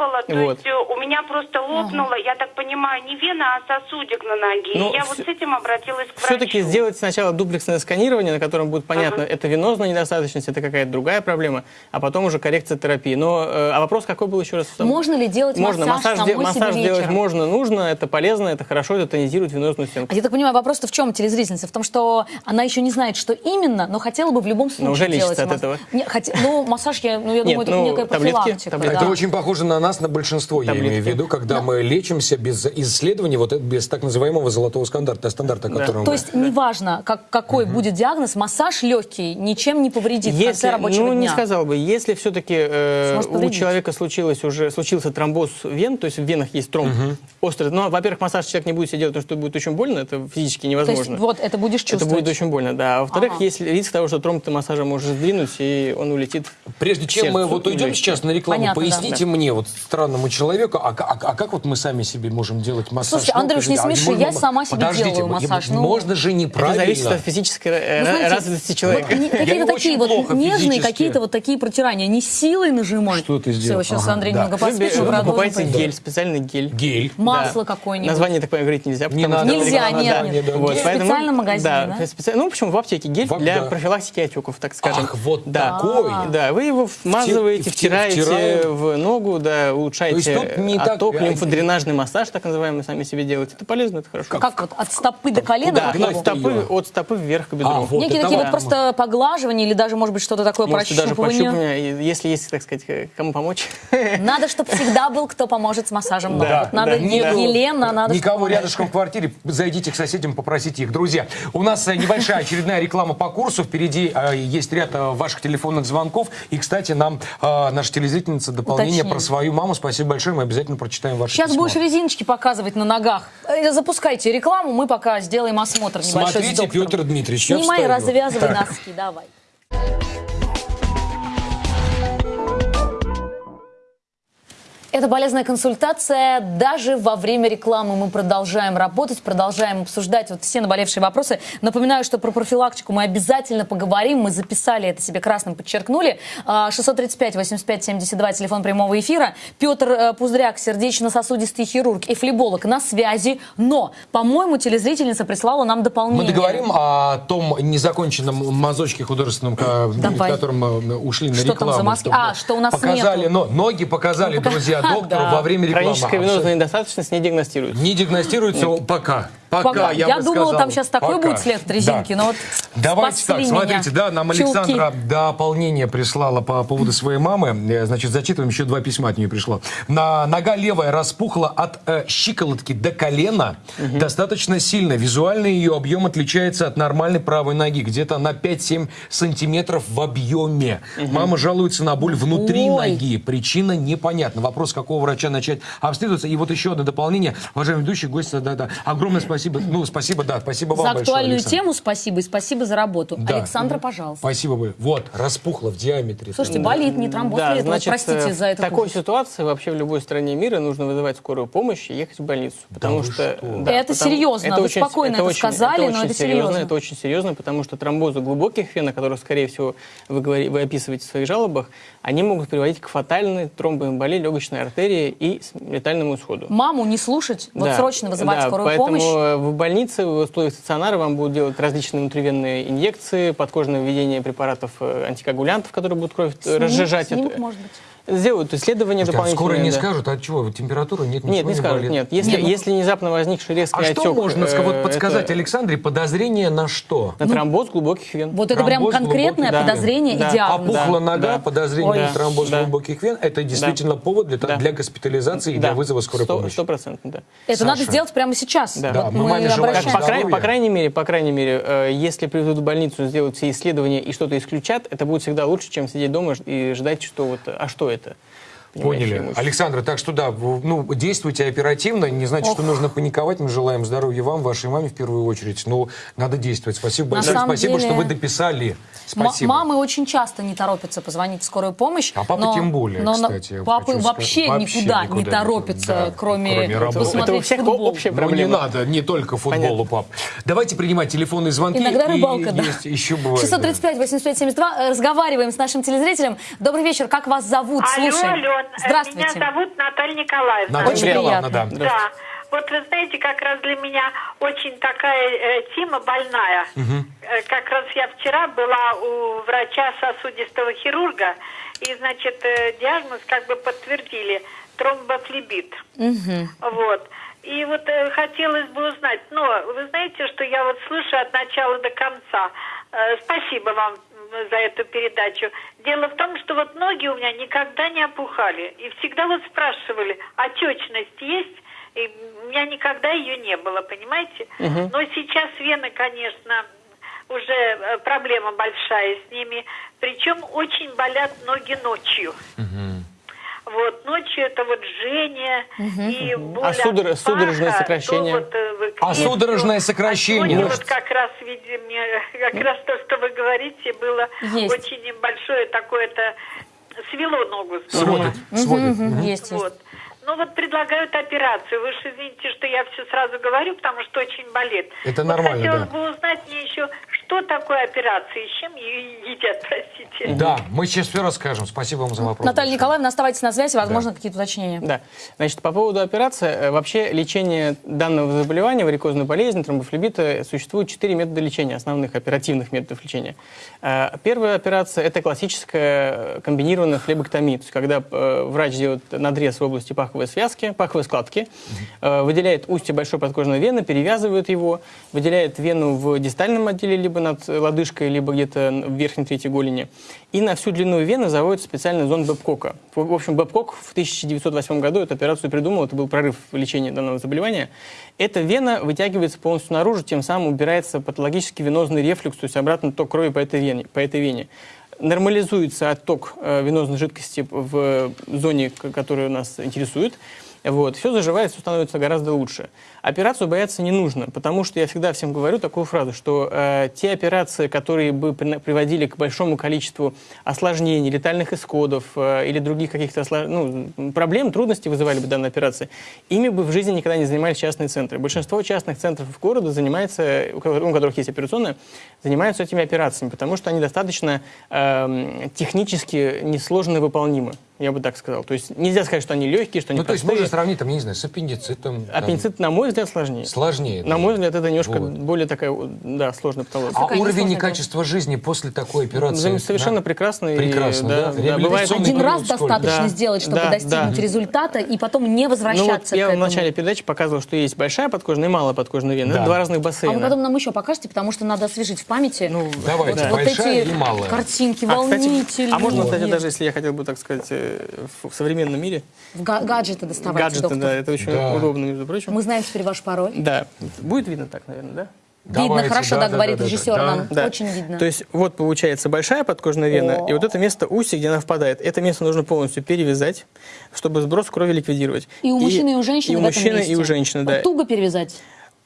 Speaker 5: Было, то
Speaker 3: Вот.
Speaker 5: есть э, у меня просто лопнуло, я так понимаю, не вена, а сосудик на ноге.
Speaker 3: Ну,
Speaker 5: И я
Speaker 3: всё-
Speaker 5: вот с этим обратилась к
Speaker 3: Все-таки
Speaker 5: врачу.
Speaker 3: сделать сначала дуплексное сканирование, на котором будет понятно, это венозная недостаточность, это какая-то другая проблема, а потом уже коррекция терапии. Но, э, а вопрос какой был еще раз?
Speaker 1: Можно ли делать
Speaker 3: Можно.
Speaker 1: массаж,
Speaker 3: Массаж, де-
Speaker 1: самой
Speaker 3: массаж
Speaker 1: себе
Speaker 3: делать
Speaker 1: вечером?
Speaker 3: можно, нужно, это полезно, это хорошо, это тонизирует венозную стенку.
Speaker 1: А я так понимаю, вопрос-то в чем, телезрительница? В том, что она еще не знает, что именно, но хотела бы в любом случае
Speaker 3: уже
Speaker 1: делать
Speaker 3: лечится от
Speaker 1: масс-
Speaker 3: этого.
Speaker 1: Не, хотя- ну, массаж, я, ну, я
Speaker 3: Нет,
Speaker 1: думаю, это
Speaker 3: ну,
Speaker 1: некая
Speaker 3: таблетки,
Speaker 1: профилактика.
Speaker 3: таблетки.
Speaker 1: да.
Speaker 2: Это очень похоже на нас, на большинство, я
Speaker 3: Таблетки.
Speaker 2: имею в виду, когда мы лечимся без исследований, вот это без так называемого золотого стандарта, стандарта,
Speaker 3: Да.
Speaker 2: котором
Speaker 1: То
Speaker 2: мы-
Speaker 1: есть неважно, как, какой будет диагноз, массаж легкий ничем не повредит в конце
Speaker 3: Если,
Speaker 1: рабочего
Speaker 3: ну, не
Speaker 1: дня.
Speaker 3: сказал бы, если все-таки
Speaker 1: Сможет
Speaker 3: у человека случилось уже случился тромбоз вен, то есть в венах есть тромб острый, ну, во-первых, массаж человек не будет себе делать, потому что будет очень больно, это физически
Speaker 1: То есть
Speaker 3: невозможно.
Speaker 1: вот это будешь
Speaker 3: это
Speaker 1: чувствовать.
Speaker 3: будет очень больно, да. А во-вторых,
Speaker 1: Ага.
Speaker 3: есть риск того, что тромб ты массажа может сдвинуть, и он улетит.
Speaker 2: Прежде чем мы вот уйдем сейчас на рекламу,
Speaker 1: Понятно,
Speaker 2: поясните мне, вот странному человеку, а, а- а как вот мы сами себе можем делать массаж?
Speaker 1: Слушайте,
Speaker 2: ног?
Speaker 1: Андрюш, не
Speaker 2: А
Speaker 1: смеши,
Speaker 2: можно-
Speaker 1: я сама себе
Speaker 2: Подождите,
Speaker 1: делаю
Speaker 2: я-
Speaker 1: массаж, ну.
Speaker 2: Можно же
Speaker 3: Это
Speaker 2: неправильно.
Speaker 3: зависит от физической
Speaker 1: Ну, знаете,
Speaker 3: развитости человека.
Speaker 1: Вот какие-то такие вот нежные, какие-то вот такие протирания. Не силой нажимать.
Speaker 2: Что ты сделал?
Speaker 1: Все, сейчас
Speaker 2: Ага,
Speaker 1: Андрей
Speaker 2: да.
Speaker 1: немного поспит, мы продолжим.
Speaker 3: гель, специальный гель.
Speaker 2: Гель.
Speaker 1: Масло
Speaker 3: Да.
Speaker 1: какое-нибудь.
Speaker 3: Название так говорить нельзя.
Speaker 2: Не
Speaker 3: потому что
Speaker 1: Нельзя, нет, нет.
Speaker 3: Вот,
Speaker 1: специальном магазине, да?
Speaker 3: Ну, в общем, в аптеке гель для профилактики отеков, так скажем.
Speaker 2: Ах, вот такой.
Speaker 3: Да, вы его вмазываете,
Speaker 2: вти-
Speaker 3: втираете в ногу, да, улучшаете
Speaker 2: То есть не так-
Speaker 3: отток, лимфодренажный массаж, так называемый, сами себе делаете. Это полезно, это хорошо.
Speaker 1: Как вот, от стопы до колена?
Speaker 3: Да,
Speaker 1: как
Speaker 2: гнать
Speaker 3: от стопы, от стопы вверх к бедру.
Speaker 2: А, вот
Speaker 1: Некие такие вот просто поглаживания или даже, может быть, что-то такое
Speaker 3: Можете даже
Speaker 1: прощупывание.
Speaker 3: пощупывание, и если есть, так сказать, э, кому помочь. *laughs*
Speaker 1: Надо, чтобы всегда был, кто поможет с массажем ног.
Speaker 3: Да,
Speaker 1: Вот надо
Speaker 3: да.
Speaker 1: Е-
Speaker 2: Нету
Speaker 1: Елена, надо...
Speaker 2: Никого
Speaker 1: чтобы-
Speaker 2: рядышком в квартире, зайдите к соседям, попросите их. Друзья, у нас э, небольшая очередная реклама по курсу. Впереди э, есть ряд э, ваших телефонных звонков. И, кстати, нам э, наша телезрительница дополнение
Speaker 1: Уточнили.
Speaker 2: про свою маму. Спасибо большое, мы обязательно прочитаем ваше
Speaker 1: Сейчас
Speaker 2: письмо.
Speaker 1: будешь резиночки показывать на ногах. Э, Запускайте рекламу, мы пока сделаем осмотр небольшой
Speaker 2: Смотрите. Петр Дмитриевич,
Speaker 1: Снимай, развязывай
Speaker 2: Так.
Speaker 1: носки, давай. Это полезная консультация. Даже во время рекламы мы продолжаем работать, продолжаем обсуждать вот все наболевшие вопросы. Напоминаю, что про профилактику мы обязательно поговорим. Мы записали это себе красным, подчеркнули. А, 635-85-72, телефон прямого эфира. Петр э, Пуздряк, сердечно-сосудистый хирург и флеболог на связи. Но, по-моему, телезрительница прислала нам дополнение.
Speaker 2: Мы договорим о том незаконченном мазочке художественном, ка- в
Speaker 1: Давай.
Speaker 2: котором мы ушли на
Speaker 1: Что там
Speaker 2: рекламу.
Speaker 1: за маски?
Speaker 2: чтобы
Speaker 1: А, что у нас
Speaker 2: Показали,
Speaker 1: нету.
Speaker 2: но ноги показали,
Speaker 1: Ну, пока-
Speaker 2: доктору
Speaker 1: Да.
Speaker 2: во время рекламы.
Speaker 3: Хроническая венозная недостаточность не диагностируется.
Speaker 2: Не диагностируется пока. Пока,
Speaker 1: Пока.
Speaker 2: я,
Speaker 1: Я
Speaker 2: бы
Speaker 1: думала,
Speaker 2: сказал,
Speaker 1: там сейчас такой
Speaker 2: пока.
Speaker 1: будет след резинки, но вот
Speaker 2: Давайте так,
Speaker 1: спасли
Speaker 2: смотрите,
Speaker 1: меня.
Speaker 2: да, нам
Speaker 1: Чулки.
Speaker 2: Александра дополнение прислала по поводу своей мамы. Э, Значит, зачитываем, еще два письма от нее пришло. На, нога левая распухла от э, щиколотки до колена достаточно сильно. Визуально ее объем отличается от нормальной правой ноги, где-то на 5-7 сантиметров в объеме. Мама жалуется на боль внутри
Speaker 1: Ой.
Speaker 2: ноги. Причина непонятна. Вопрос, какого врача начать обследоваться. И вот еще одно дополнение. Уважаемый ведущий, гость, да, да. Огромное спасибо спасибо. Ну, спасибо, да, спасибо вам
Speaker 1: За
Speaker 2: большое,
Speaker 1: актуальную
Speaker 2: Александр.
Speaker 1: тему спасибо и спасибо за работу.
Speaker 2: Да.
Speaker 1: Александра, пожалуйста.
Speaker 2: Спасибо вы. Вот, распухло в диаметре.
Speaker 1: Слушайте, болит, не тромбоз
Speaker 3: Да,
Speaker 1: ли это? Вот
Speaker 3: значит,
Speaker 1: простите
Speaker 3: э,
Speaker 1: за
Speaker 3: в
Speaker 1: это.
Speaker 3: такой ситуации вообще в любой стране мира нужно вызывать скорую помощь и ехать в больницу. Потому
Speaker 2: вы
Speaker 3: что,
Speaker 2: что?
Speaker 1: Это серьезно, вы спокойно это сказали, но это серьезно.
Speaker 3: Это очень серьезно, потому что тромбозы глубоких вен, о которых, скорее всего, вы, говори- вы описываете в своих жалобах, они могут приводить к фатальной тромбоэмболии легочной артерии и летальному исходу.
Speaker 1: Маму не слушать, вот
Speaker 3: Да,
Speaker 1: срочно вызывать
Speaker 3: да,
Speaker 1: скорую
Speaker 3: поэтому
Speaker 1: помощь.
Speaker 3: В больнице, в условиях стационара вам будут делать различные внутривенные инъекции, подкожное введение препаратов э, антикоагулянтов, которые будут кровь э,
Speaker 1: Снимок-
Speaker 3: разжижать.
Speaker 1: снимок,
Speaker 3: Это-
Speaker 1: может быть.
Speaker 3: Сделают исследования
Speaker 2: Слушайте, а
Speaker 3: дополнительные.
Speaker 2: скоро не
Speaker 3: да.
Speaker 2: скажут, а чего, температура нет,
Speaker 3: Нет, не скажут,
Speaker 2: болит?
Speaker 3: нет. Если,
Speaker 1: Нет, ну-
Speaker 3: если внезапно возникший резкий
Speaker 2: А что
Speaker 3: отек,
Speaker 2: можно
Speaker 3: э,
Speaker 2: вот подсказать
Speaker 3: это
Speaker 2: Александре? Подозрение на что?
Speaker 3: На тромбоз глубоких вен.
Speaker 1: Вот это прям
Speaker 2: Тромбоз
Speaker 1: конкретное
Speaker 2: глубокий, да.
Speaker 1: подозрение
Speaker 3: Да.
Speaker 1: и диагноз.
Speaker 2: Опухла
Speaker 3: Да,
Speaker 2: нога,
Speaker 3: да.
Speaker 2: подозрение
Speaker 3: Ой.
Speaker 2: на тромбоз
Speaker 3: Да.
Speaker 2: глубоких вен. Это действительно повод для,
Speaker 3: Да.
Speaker 2: для госпитализации и
Speaker 3: Да.
Speaker 2: для вызова скорой
Speaker 3: Сто-
Speaker 2: помощи.
Speaker 3: Стопроцентно, да.
Speaker 1: Это надо сделать прямо сейчас.
Speaker 3: Да.
Speaker 2: Да,
Speaker 1: Вот
Speaker 2: мы
Speaker 1: мы
Speaker 2: маме желаем
Speaker 1: обращаемся.
Speaker 3: По, край-
Speaker 2: здоровья.
Speaker 3: по крайней мере, по крайней мере, э, если приведут в больницу, сделают все исследования и что-то исключат, это будет всегда лучше, чем сидеть дома и ждать, что вот, а что это? Понимаете,
Speaker 2: Поняли.
Speaker 3: имущество.
Speaker 2: Александра, так что да, ну, действуйте оперативно. Не значит, что нужно паниковать. Мы желаем здоровья вам, вашей маме в первую очередь. Но надо действовать. Спасибо
Speaker 1: На
Speaker 2: большое. Спасибо,
Speaker 1: деле-
Speaker 2: что вы дописали. Спасибо.
Speaker 1: Мамы очень часто не торопятся позвонить в скорую помощь.
Speaker 2: А папа
Speaker 1: но-
Speaker 2: тем более,
Speaker 1: но
Speaker 2: кстати,
Speaker 1: Папы
Speaker 2: сказать.
Speaker 1: вообще,
Speaker 2: Вообще
Speaker 1: никуда,
Speaker 2: никуда
Speaker 1: не торопятся,
Speaker 2: да,
Speaker 1: кроме,
Speaker 2: кроме работы.
Speaker 1: посмотреть
Speaker 3: Это у всех
Speaker 1: футбол.
Speaker 3: общая
Speaker 2: Ну, не
Speaker 3: проблема.
Speaker 2: надо, не только футболу, пап. Давайте принимать телефонные звонки.
Speaker 1: Иногда
Speaker 2: И
Speaker 1: рыбалка, да.
Speaker 2: есть еще бывает.
Speaker 1: 635 85 72. Э, Разговариваем с нашим телезрителем. Добрый вечер. Как вас зовут?
Speaker 7: Алло,
Speaker 1: Слушаем.
Speaker 7: Ален,
Speaker 1: Здравствуйте.
Speaker 7: меня зовут Наталья Николаевна.
Speaker 2: Наталья
Speaker 1: Очень
Speaker 2: Николаевна,
Speaker 1: приятно.
Speaker 2: да.
Speaker 7: Да. Вот вы знаете, как раз для меня очень такая э, тема больная. Э, как раз я вчера была у врача сосудистого хирурга, и, значит, э, диагноз как бы подтвердили тромбофлебит. Вот. И вот э, хотелось бы узнать, но вы знаете, что я вот слышу от начала до конца. Э, спасибо вам за эту передачу. Дело в том, что вот ноги у меня никогда не опухали. И всегда вот спрашивали, отечность есть? И у меня никогда ее не было, понимаете? Но сейчас вены, конечно, уже э, проблема большая с ними. Причем очень болят ноги ночью. Вот, ночью это вот жжение и боль
Speaker 3: А судор-
Speaker 7: от
Speaker 3: судорожное сокращение?
Speaker 7: вот, э,
Speaker 2: А судорожное сокращение?
Speaker 7: а сегодня
Speaker 2: Может-
Speaker 7: вот как раз, видимо, как раз то, что вы говорите, было
Speaker 1: Есть.
Speaker 7: очень небольшое такое-то свело ногу.
Speaker 2: Сводит, сводит.
Speaker 1: Мгм, Есть, есть.
Speaker 7: Вот. Ну вот предлагают операцию. Вы же извините, что я все сразу говорю, потому что очень болит.
Speaker 2: Это
Speaker 7: Вот
Speaker 2: нормально,
Speaker 7: Хотелось
Speaker 2: да.
Speaker 7: бы узнать мне еще, что такое операция и чем ее едят, простите.
Speaker 2: Да, мы сейчас все расскажем. Спасибо вам за вопрос.
Speaker 1: Наталья. Николаевна, оставайтесь на связи, возможно, какие-то уточнения.
Speaker 3: Да. Значит, по поводу операции, э, вообще лечение данного заболевания, варикозной болезни, тромбофлебита, существует четыре метода лечения, основных оперативных методов лечения. Э, Первая операция – это классическая э, комбинированная флебоктомия, то есть когда врач делает надрез в области паховой связки, паховой складки, выделяет устье большой подкожной вены, перевязывает его, выделяет вену в дистальном отделе, либо над лодыжкой, либо где-то в верхней трети голени, и на всю длину вены заводится специальный зонд Бэбкока. В общем, Бэбкок в 1908 году эту операцию придумал, это был прорыв в лечении данного заболевания. Эта вена вытягивается полностью наружу, тем самым убирается патологический венозный рефлюкс, то есть обратный ток крови по этой вене. По этой вене. Нормализуется отток э, венозной жидкости в зоне, которая нас интересует. Вот. Все заживает, все становится гораздо лучше. Операцию бояться не нужно, потому что я всегда всем говорю такую фразу, что э, те операции, которые бы при- приводили к большому количеству осложнений, летальных исходов э, или других каких-то ослож- ну, проблем, трудностей вызывали бы данные операции, ими бы в жизни никогда не занимались частные центры. Большинство частных центров города занимается, у ко- у которых есть операционная, занимаются этими операциями, потому что они достаточно эм, технически несложно выполнимы, я бы так сказал. То есть нельзя сказать, что они легкие, что они
Speaker 2: Ну, то есть
Speaker 3: простые.
Speaker 2: можно сравнить, там, я не знаю, с аппендицитом. там,
Speaker 3: Аппендицит, на мой взгляд, сложнее.
Speaker 2: Сложнее.
Speaker 3: На мой взгляд, это немножко
Speaker 2: Вот.
Speaker 3: более такая, да, сложная патология.
Speaker 2: А
Speaker 1: Какая
Speaker 2: уровень и качество жизни после такой операции?
Speaker 3: Зам- совершенно
Speaker 2: да?
Speaker 3: прекрасный.
Speaker 2: Прекрасно, да?
Speaker 3: да,
Speaker 2: Реабилитационный
Speaker 3: бывает
Speaker 1: Один раз
Speaker 2: сколько?
Speaker 1: достаточно
Speaker 3: Да,
Speaker 1: сделать, чтобы
Speaker 3: да,
Speaker 1: достигнуть
Speaker 3: да.
Speaker 1: результата, и потом не
Speaker 3: Ну вот
Speaker 1: возвращаться
Speaker 3: я
Speaker 1: к
Speaker 3: в
Speaker 1: этому.
Speaker 3: начале передачи показывал, что есть большая подкожная и малая подкожная вена.
Speaker 2: Да.
Speaker 3: Это два разных
Speaker 1: А
Speaker 3: бассейна.
Speaker 1: вы потом нам еще покажете, потому что надо освежить в памяти
Speaker 3: Ну,
Speaker 2: Давайте,
Speaker 1: вот
Speaker 2: большая
Speaker 1: эти
Speaker 2: и малая.
Speaker 1: картинки
Speaker 3: А, кстати,
Speaker 1: волнительные.
Speaker 3: а можно, кстати, даже если я хотел бы, так сказать, э, в современном мире,
Speaker 1: в га- гаджеты доставайте,
Speaker 3: гаджеты,
Speaker 1: доктор.
Speaker 3: да, это очень
Speaker 2: Да.
Speaker 3: удобно, между прочим.
Speaker 1: Мы знаем теперь ваш пароль.
Speaker 3: Да. Будет видно так, наверное, да?
Speaker 1: Видно,
Speaker 2: Давайте,
Speaker 1: хорошо, да,
Speaker 2: да,
Speaker 1: говорит
Speaker 2: да, да,
Speaker 1: режиссер
Speaker 2: да.
Speaker 1: нам.
Speaker 3: Да.
Speaker 1: Очень видно.
Speaker 3: То есть вот получается большая подкожная вена, и вот это место устья, где она впадает, это место нужно полностью перевязать, чтобы сброс крови ликвидировать.
Speaker 1: и у мужчины, и у женщины
Speaker 3: И у мужчины,
Speaker 1: месте.
Speaker 3: и у женщины, да.
Speaker 1: Вот туго перевязать.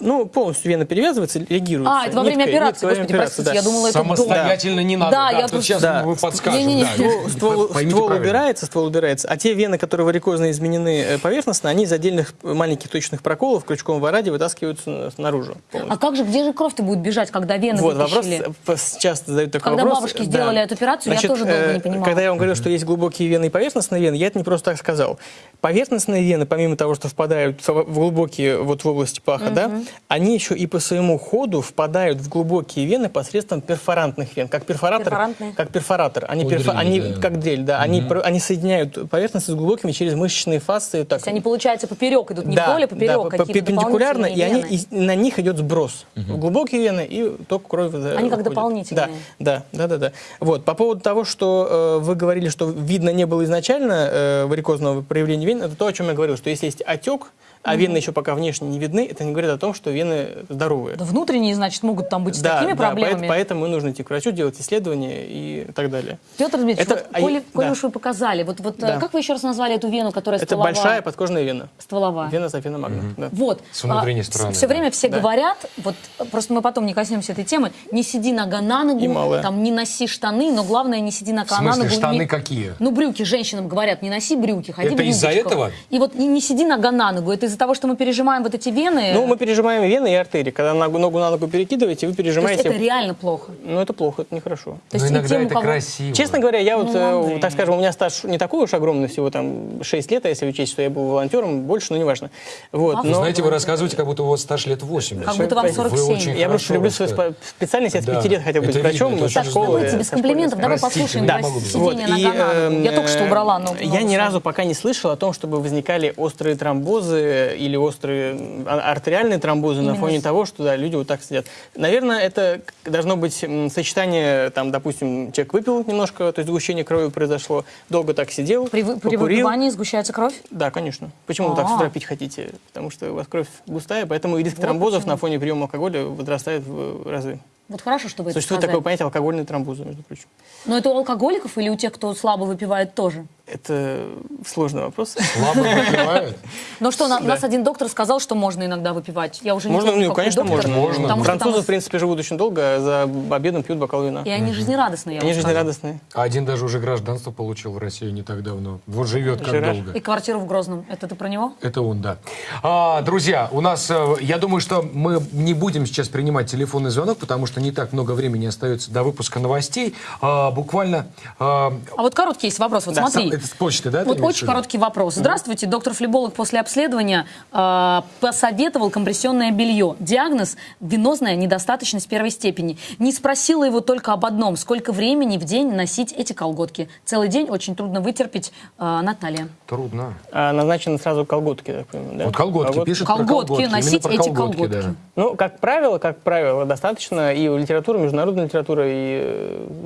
Speaker 3: Ну, полностью вена перевязывается, реагируется.
Speaker 1: А, это во время
Speaker 3: Ниткой,
Speaker 1: операции,
Speaker 3: ниткой
Speaker 1: господи,
Speaker 3: операции,
Speaker 1: простите, я
Speaker 3: да.
Speaker 1: думала, это.
Speaker 2: Самостоятельно не надо.
Speaker 1: Да, я
Speaker 2: вот
Speaker 1: просто-
Speaker 2: сейчас
Speaker 3: Да.
Speaker 2: вы подскажете.
Speaker 1: Не-не-не.
Speaker 2: да.
Speaker 3: Ствол, ствол-
Speaker 2: Поймите
Speaker 3: ствол
Speaker 2: правильно.
Speaker 3: убирается, ствол убирается, а те вены, которые варикозно изменены э, поверхностно, они из отдельных маленьких точных проколов крючком в раде вытаскиваются на- наружу.
Speaker 1: А как же, где же кровь-то будет бежать, когда вены
Speaker 3: Вот, вопрос
Speaker 1: вытащили?
Speaker 3: э, часто задают такой
Speaker 1: Когда
Speaker 3: вопрос.
Speaker 1: бабушки сделали эту операцию, я
Speaker 3: Значит,
Speaker 1: тоже долго не
Speaker 3: э,
Speaker 1: понимала.
Speaker 3: Когда я вам говорил, что есть глубокие вены и поверхностные вены, я это не просто так сказал. Поверхностные вены, помимо того, что впадают в в глубокие, вот в области паха, да, они еще и по своему ходу впадают в глубокие вены посредством перфорантных вен. Как перфоратор, как перфоратор. Они,
Speaker 2: О,
Speaker 3: перфо-
Speaker 2: дрель,
Speaker 3: они
Speaker 2: да.
Speaker 3: как дрель, да. Они, про- они соединяют поверхности с глубокими через мышечные фасции. Так,
Speaker 1: То есть они, получается, поперек идут, не вдоль, а поперек,
Speaker 3: по- по-
Speaker 1: какие-то
Speaker 3: перпендикулярно, и они, и на них идет сброс. В глубокие вены и ток крови
Speaker 1: Они как
Speaker 3: выходит.
Speaker 1: дополнительные.
Speaker 3: Да, да, да, да, да. Вот, по поводу того, что э, вы говорили, что видно не было изначально э, варикозного проявления вен, это то, о чем я говорил, что если есть отек, а вены еще пока внешне не видны, это не говорит о том, что вены здоровые.
Speaker 1: Да внутренние, значит, могут там быть с такими
Speaker 3: да,
Speaker 1: проблемами.
Speaker 3: поэт- поэтому нужно идти к врачу, делать исследования и так далее.
Speaker 1: Петр Дмитриевич,
Speaker 3: Это-
Speaker 1: вот,
Speaker 3: а
Speaker 1: коли, коли
Speaker 3: да.
Speaker 1: уж вы показали, вот, вот
Speaker 3: Да.
Speaker 1: как вы еще раз назвали эту вену, которая
Speaker 3: Это
Speaker 1: стволовая?
Speaker 3: большая подкожная вена.
Speaker 1: стволовая.
Speaker 3: Вена Софина Магна. да.
Speaker 1: Вот.
Speaker 2: С внутренней
Speaker 1: А,
Speaker 2: стороны,
Speaker 1: Все
Speaker 2: да.
Speaker 1: время все
Speaker 3: Да.
Speaker 1: говорят, вот просто мы потом не коснемся этой темы, не сиди нога на ногу,
Speaker 3: И
Speaker 1: там не носи штаны, но главное не сиди нога на ногу.
Speaker 2: штаны
Speaker 1: не-
Speaker 2: какие?
Speaker 1: Ну, брюки женщинам говорят, не носи брюки, ходи
Speaker 2: Это
Speaker 1: в
Speaker 2: из-за
Speaker 1: юбочках.
Speaker 2: этого?
Speaker 1: И вот не, не сиди нога на ногу, это из-за того, что мы пережимаем вот эти вены.
Speaker 3: Ну, мы пережимаем вены и артерии. Когда ногу, ногу на ногу перекидываете, вы
Speaker 1: То есть
Speaker 3: пережимаете...
Speaker 1: это реально плохо.
Speaker 3: Ну, это плохо, это нехорошо.
Speaker 1: То есть и
Speaker 2: иногда
Speaker 1: тем,
Speaker 2: это
Speaker 1: кого-
Speaker 2: красиво.
Speaker 3: Честно говоря, я вот,
Speaker 1: Ну,
Speaker 3: э,
Speaker 1: Андрей.
Speaker 3: так скажем, у меня стаж не такой уж огромный, всего там 6 лет, а если учесть, что я был волонтером, больше, но неважно. Вот,
Speaker 1: А,
Speaker 3: но...
Speaker 2: Знаете, вы рассказываете, как будто у вас стаж лет 80.
Speaker 1: Как будто вам
Speaker 2: Вы
Speaker 1: 47.
Speaker 2: очень
Speaker 3: я просто люблю свою специальность, я с
Speaker 2: Да,
Speaker 3: 5 лет хотел быть врачом, со школы...
Speaker 1: Давайте без комплиментов, давай послушаем
Speaker 2: Вот,
Speaker 1: сидение
Speaker 3: и,
Speaker 1: нога. Я
Speaker 3: эм,
Speaker 1: только что убрала ногу.
Speaker 3: Я ни разу пока не слышал о том, чтобы возникали острые тромбозы или острые а- артериальные тромбозы на
Speaker 1: Именно
Speaker 3: фоне
Speaker 1: с-
Speaker 3: того, что да, люди вот так сидят. Наверное, это должно быть сочетание, там, допустим, человек выпил немножко, то есть сгущение крови произошло, долго так сидел,
Speaker 1: При, при выпивании сгущается кровь?
Speaker 3: Да, конечно. Почему вы так с
Speaker 1: А.
Speaker 3: утра пить хотите? Потому что у вас кровь густая, поэтому и риск
Speaker 1: Вот
Speaker 3: тромбозов
Speaker 1: почему.
Speaker 3: на фоне приема алкоголя возрастает в разы.
Speaker 1: Вот хорошо, чтобы это
Speaker 3: Существует
Speaker 1: сказали.
Speaker 3: такое понятие алкогольные тромбозы, между прочим.
Speaker 1: Но это у алкоголиков или у тех, кто слабо выпивает тоже?
Speaker 3: Это сложный вопрос.
Speaker 2: Слабо выпивают? *laughs*
Speaker 1: Но что, на- нас один доктор сказал, что можно иногда выпивать. Я уже не
Speaker 3: Можно, ну, конечно, можно.
Speaker 2: Можно.
Speaker 1: Что
Speaker 3: Французы, в принципе, живут очень долго, а за обедом пьют бокал вина.
Speaker 1: И они жизнерадостные, я
Speaker 3: Они жизнерадостные.
Speaker 2: А Один даже уже гражданство получил в России не так давно. Вот живет как долго.
Speaker 1: И квартиру в Грозном. Это ты про него?
Speaker 2: Это он, да. А, друзья, у нас, э, я думаю, что мы не будем сейчас принимать телефонный звонок, потому что не так много времени остается до выпуска новостей. А, буквально... а,
Speaker 1: А вот короткий есть вопрос. Вот
Speaker 3: Да,
Speaker 1: смотри.
Speaker 2: это с почты, да,
Speaker 1: Вот очень короткий вопрос. Здравствуйте, доктор-флеболог после обследования э, посоветовал компрессионное белье. Диагноз – венозная недостаточность первой степени. Не спросила его только об одном – сколько времени в день носить эти колготки. Целый день очень трудно вытерпеть, э, Наталья.
Speaker 2: Трудно.
Speaker 3: А назначены сразу колготки, так понимаю, да?
Speaker 2: Вот колготки, пишет про
Speaker 1: Колготки,
Speaker 2: колготки. Именно
Speaker 1: носить
Speaker 2: про
Speaker 1: эти
Speaker 2: колготки,
Speaker 1: колготки.
Speaker 2: да.
Speaker 3: Ну, как правило, как правило, достаточно и у литературы, международной литературы, и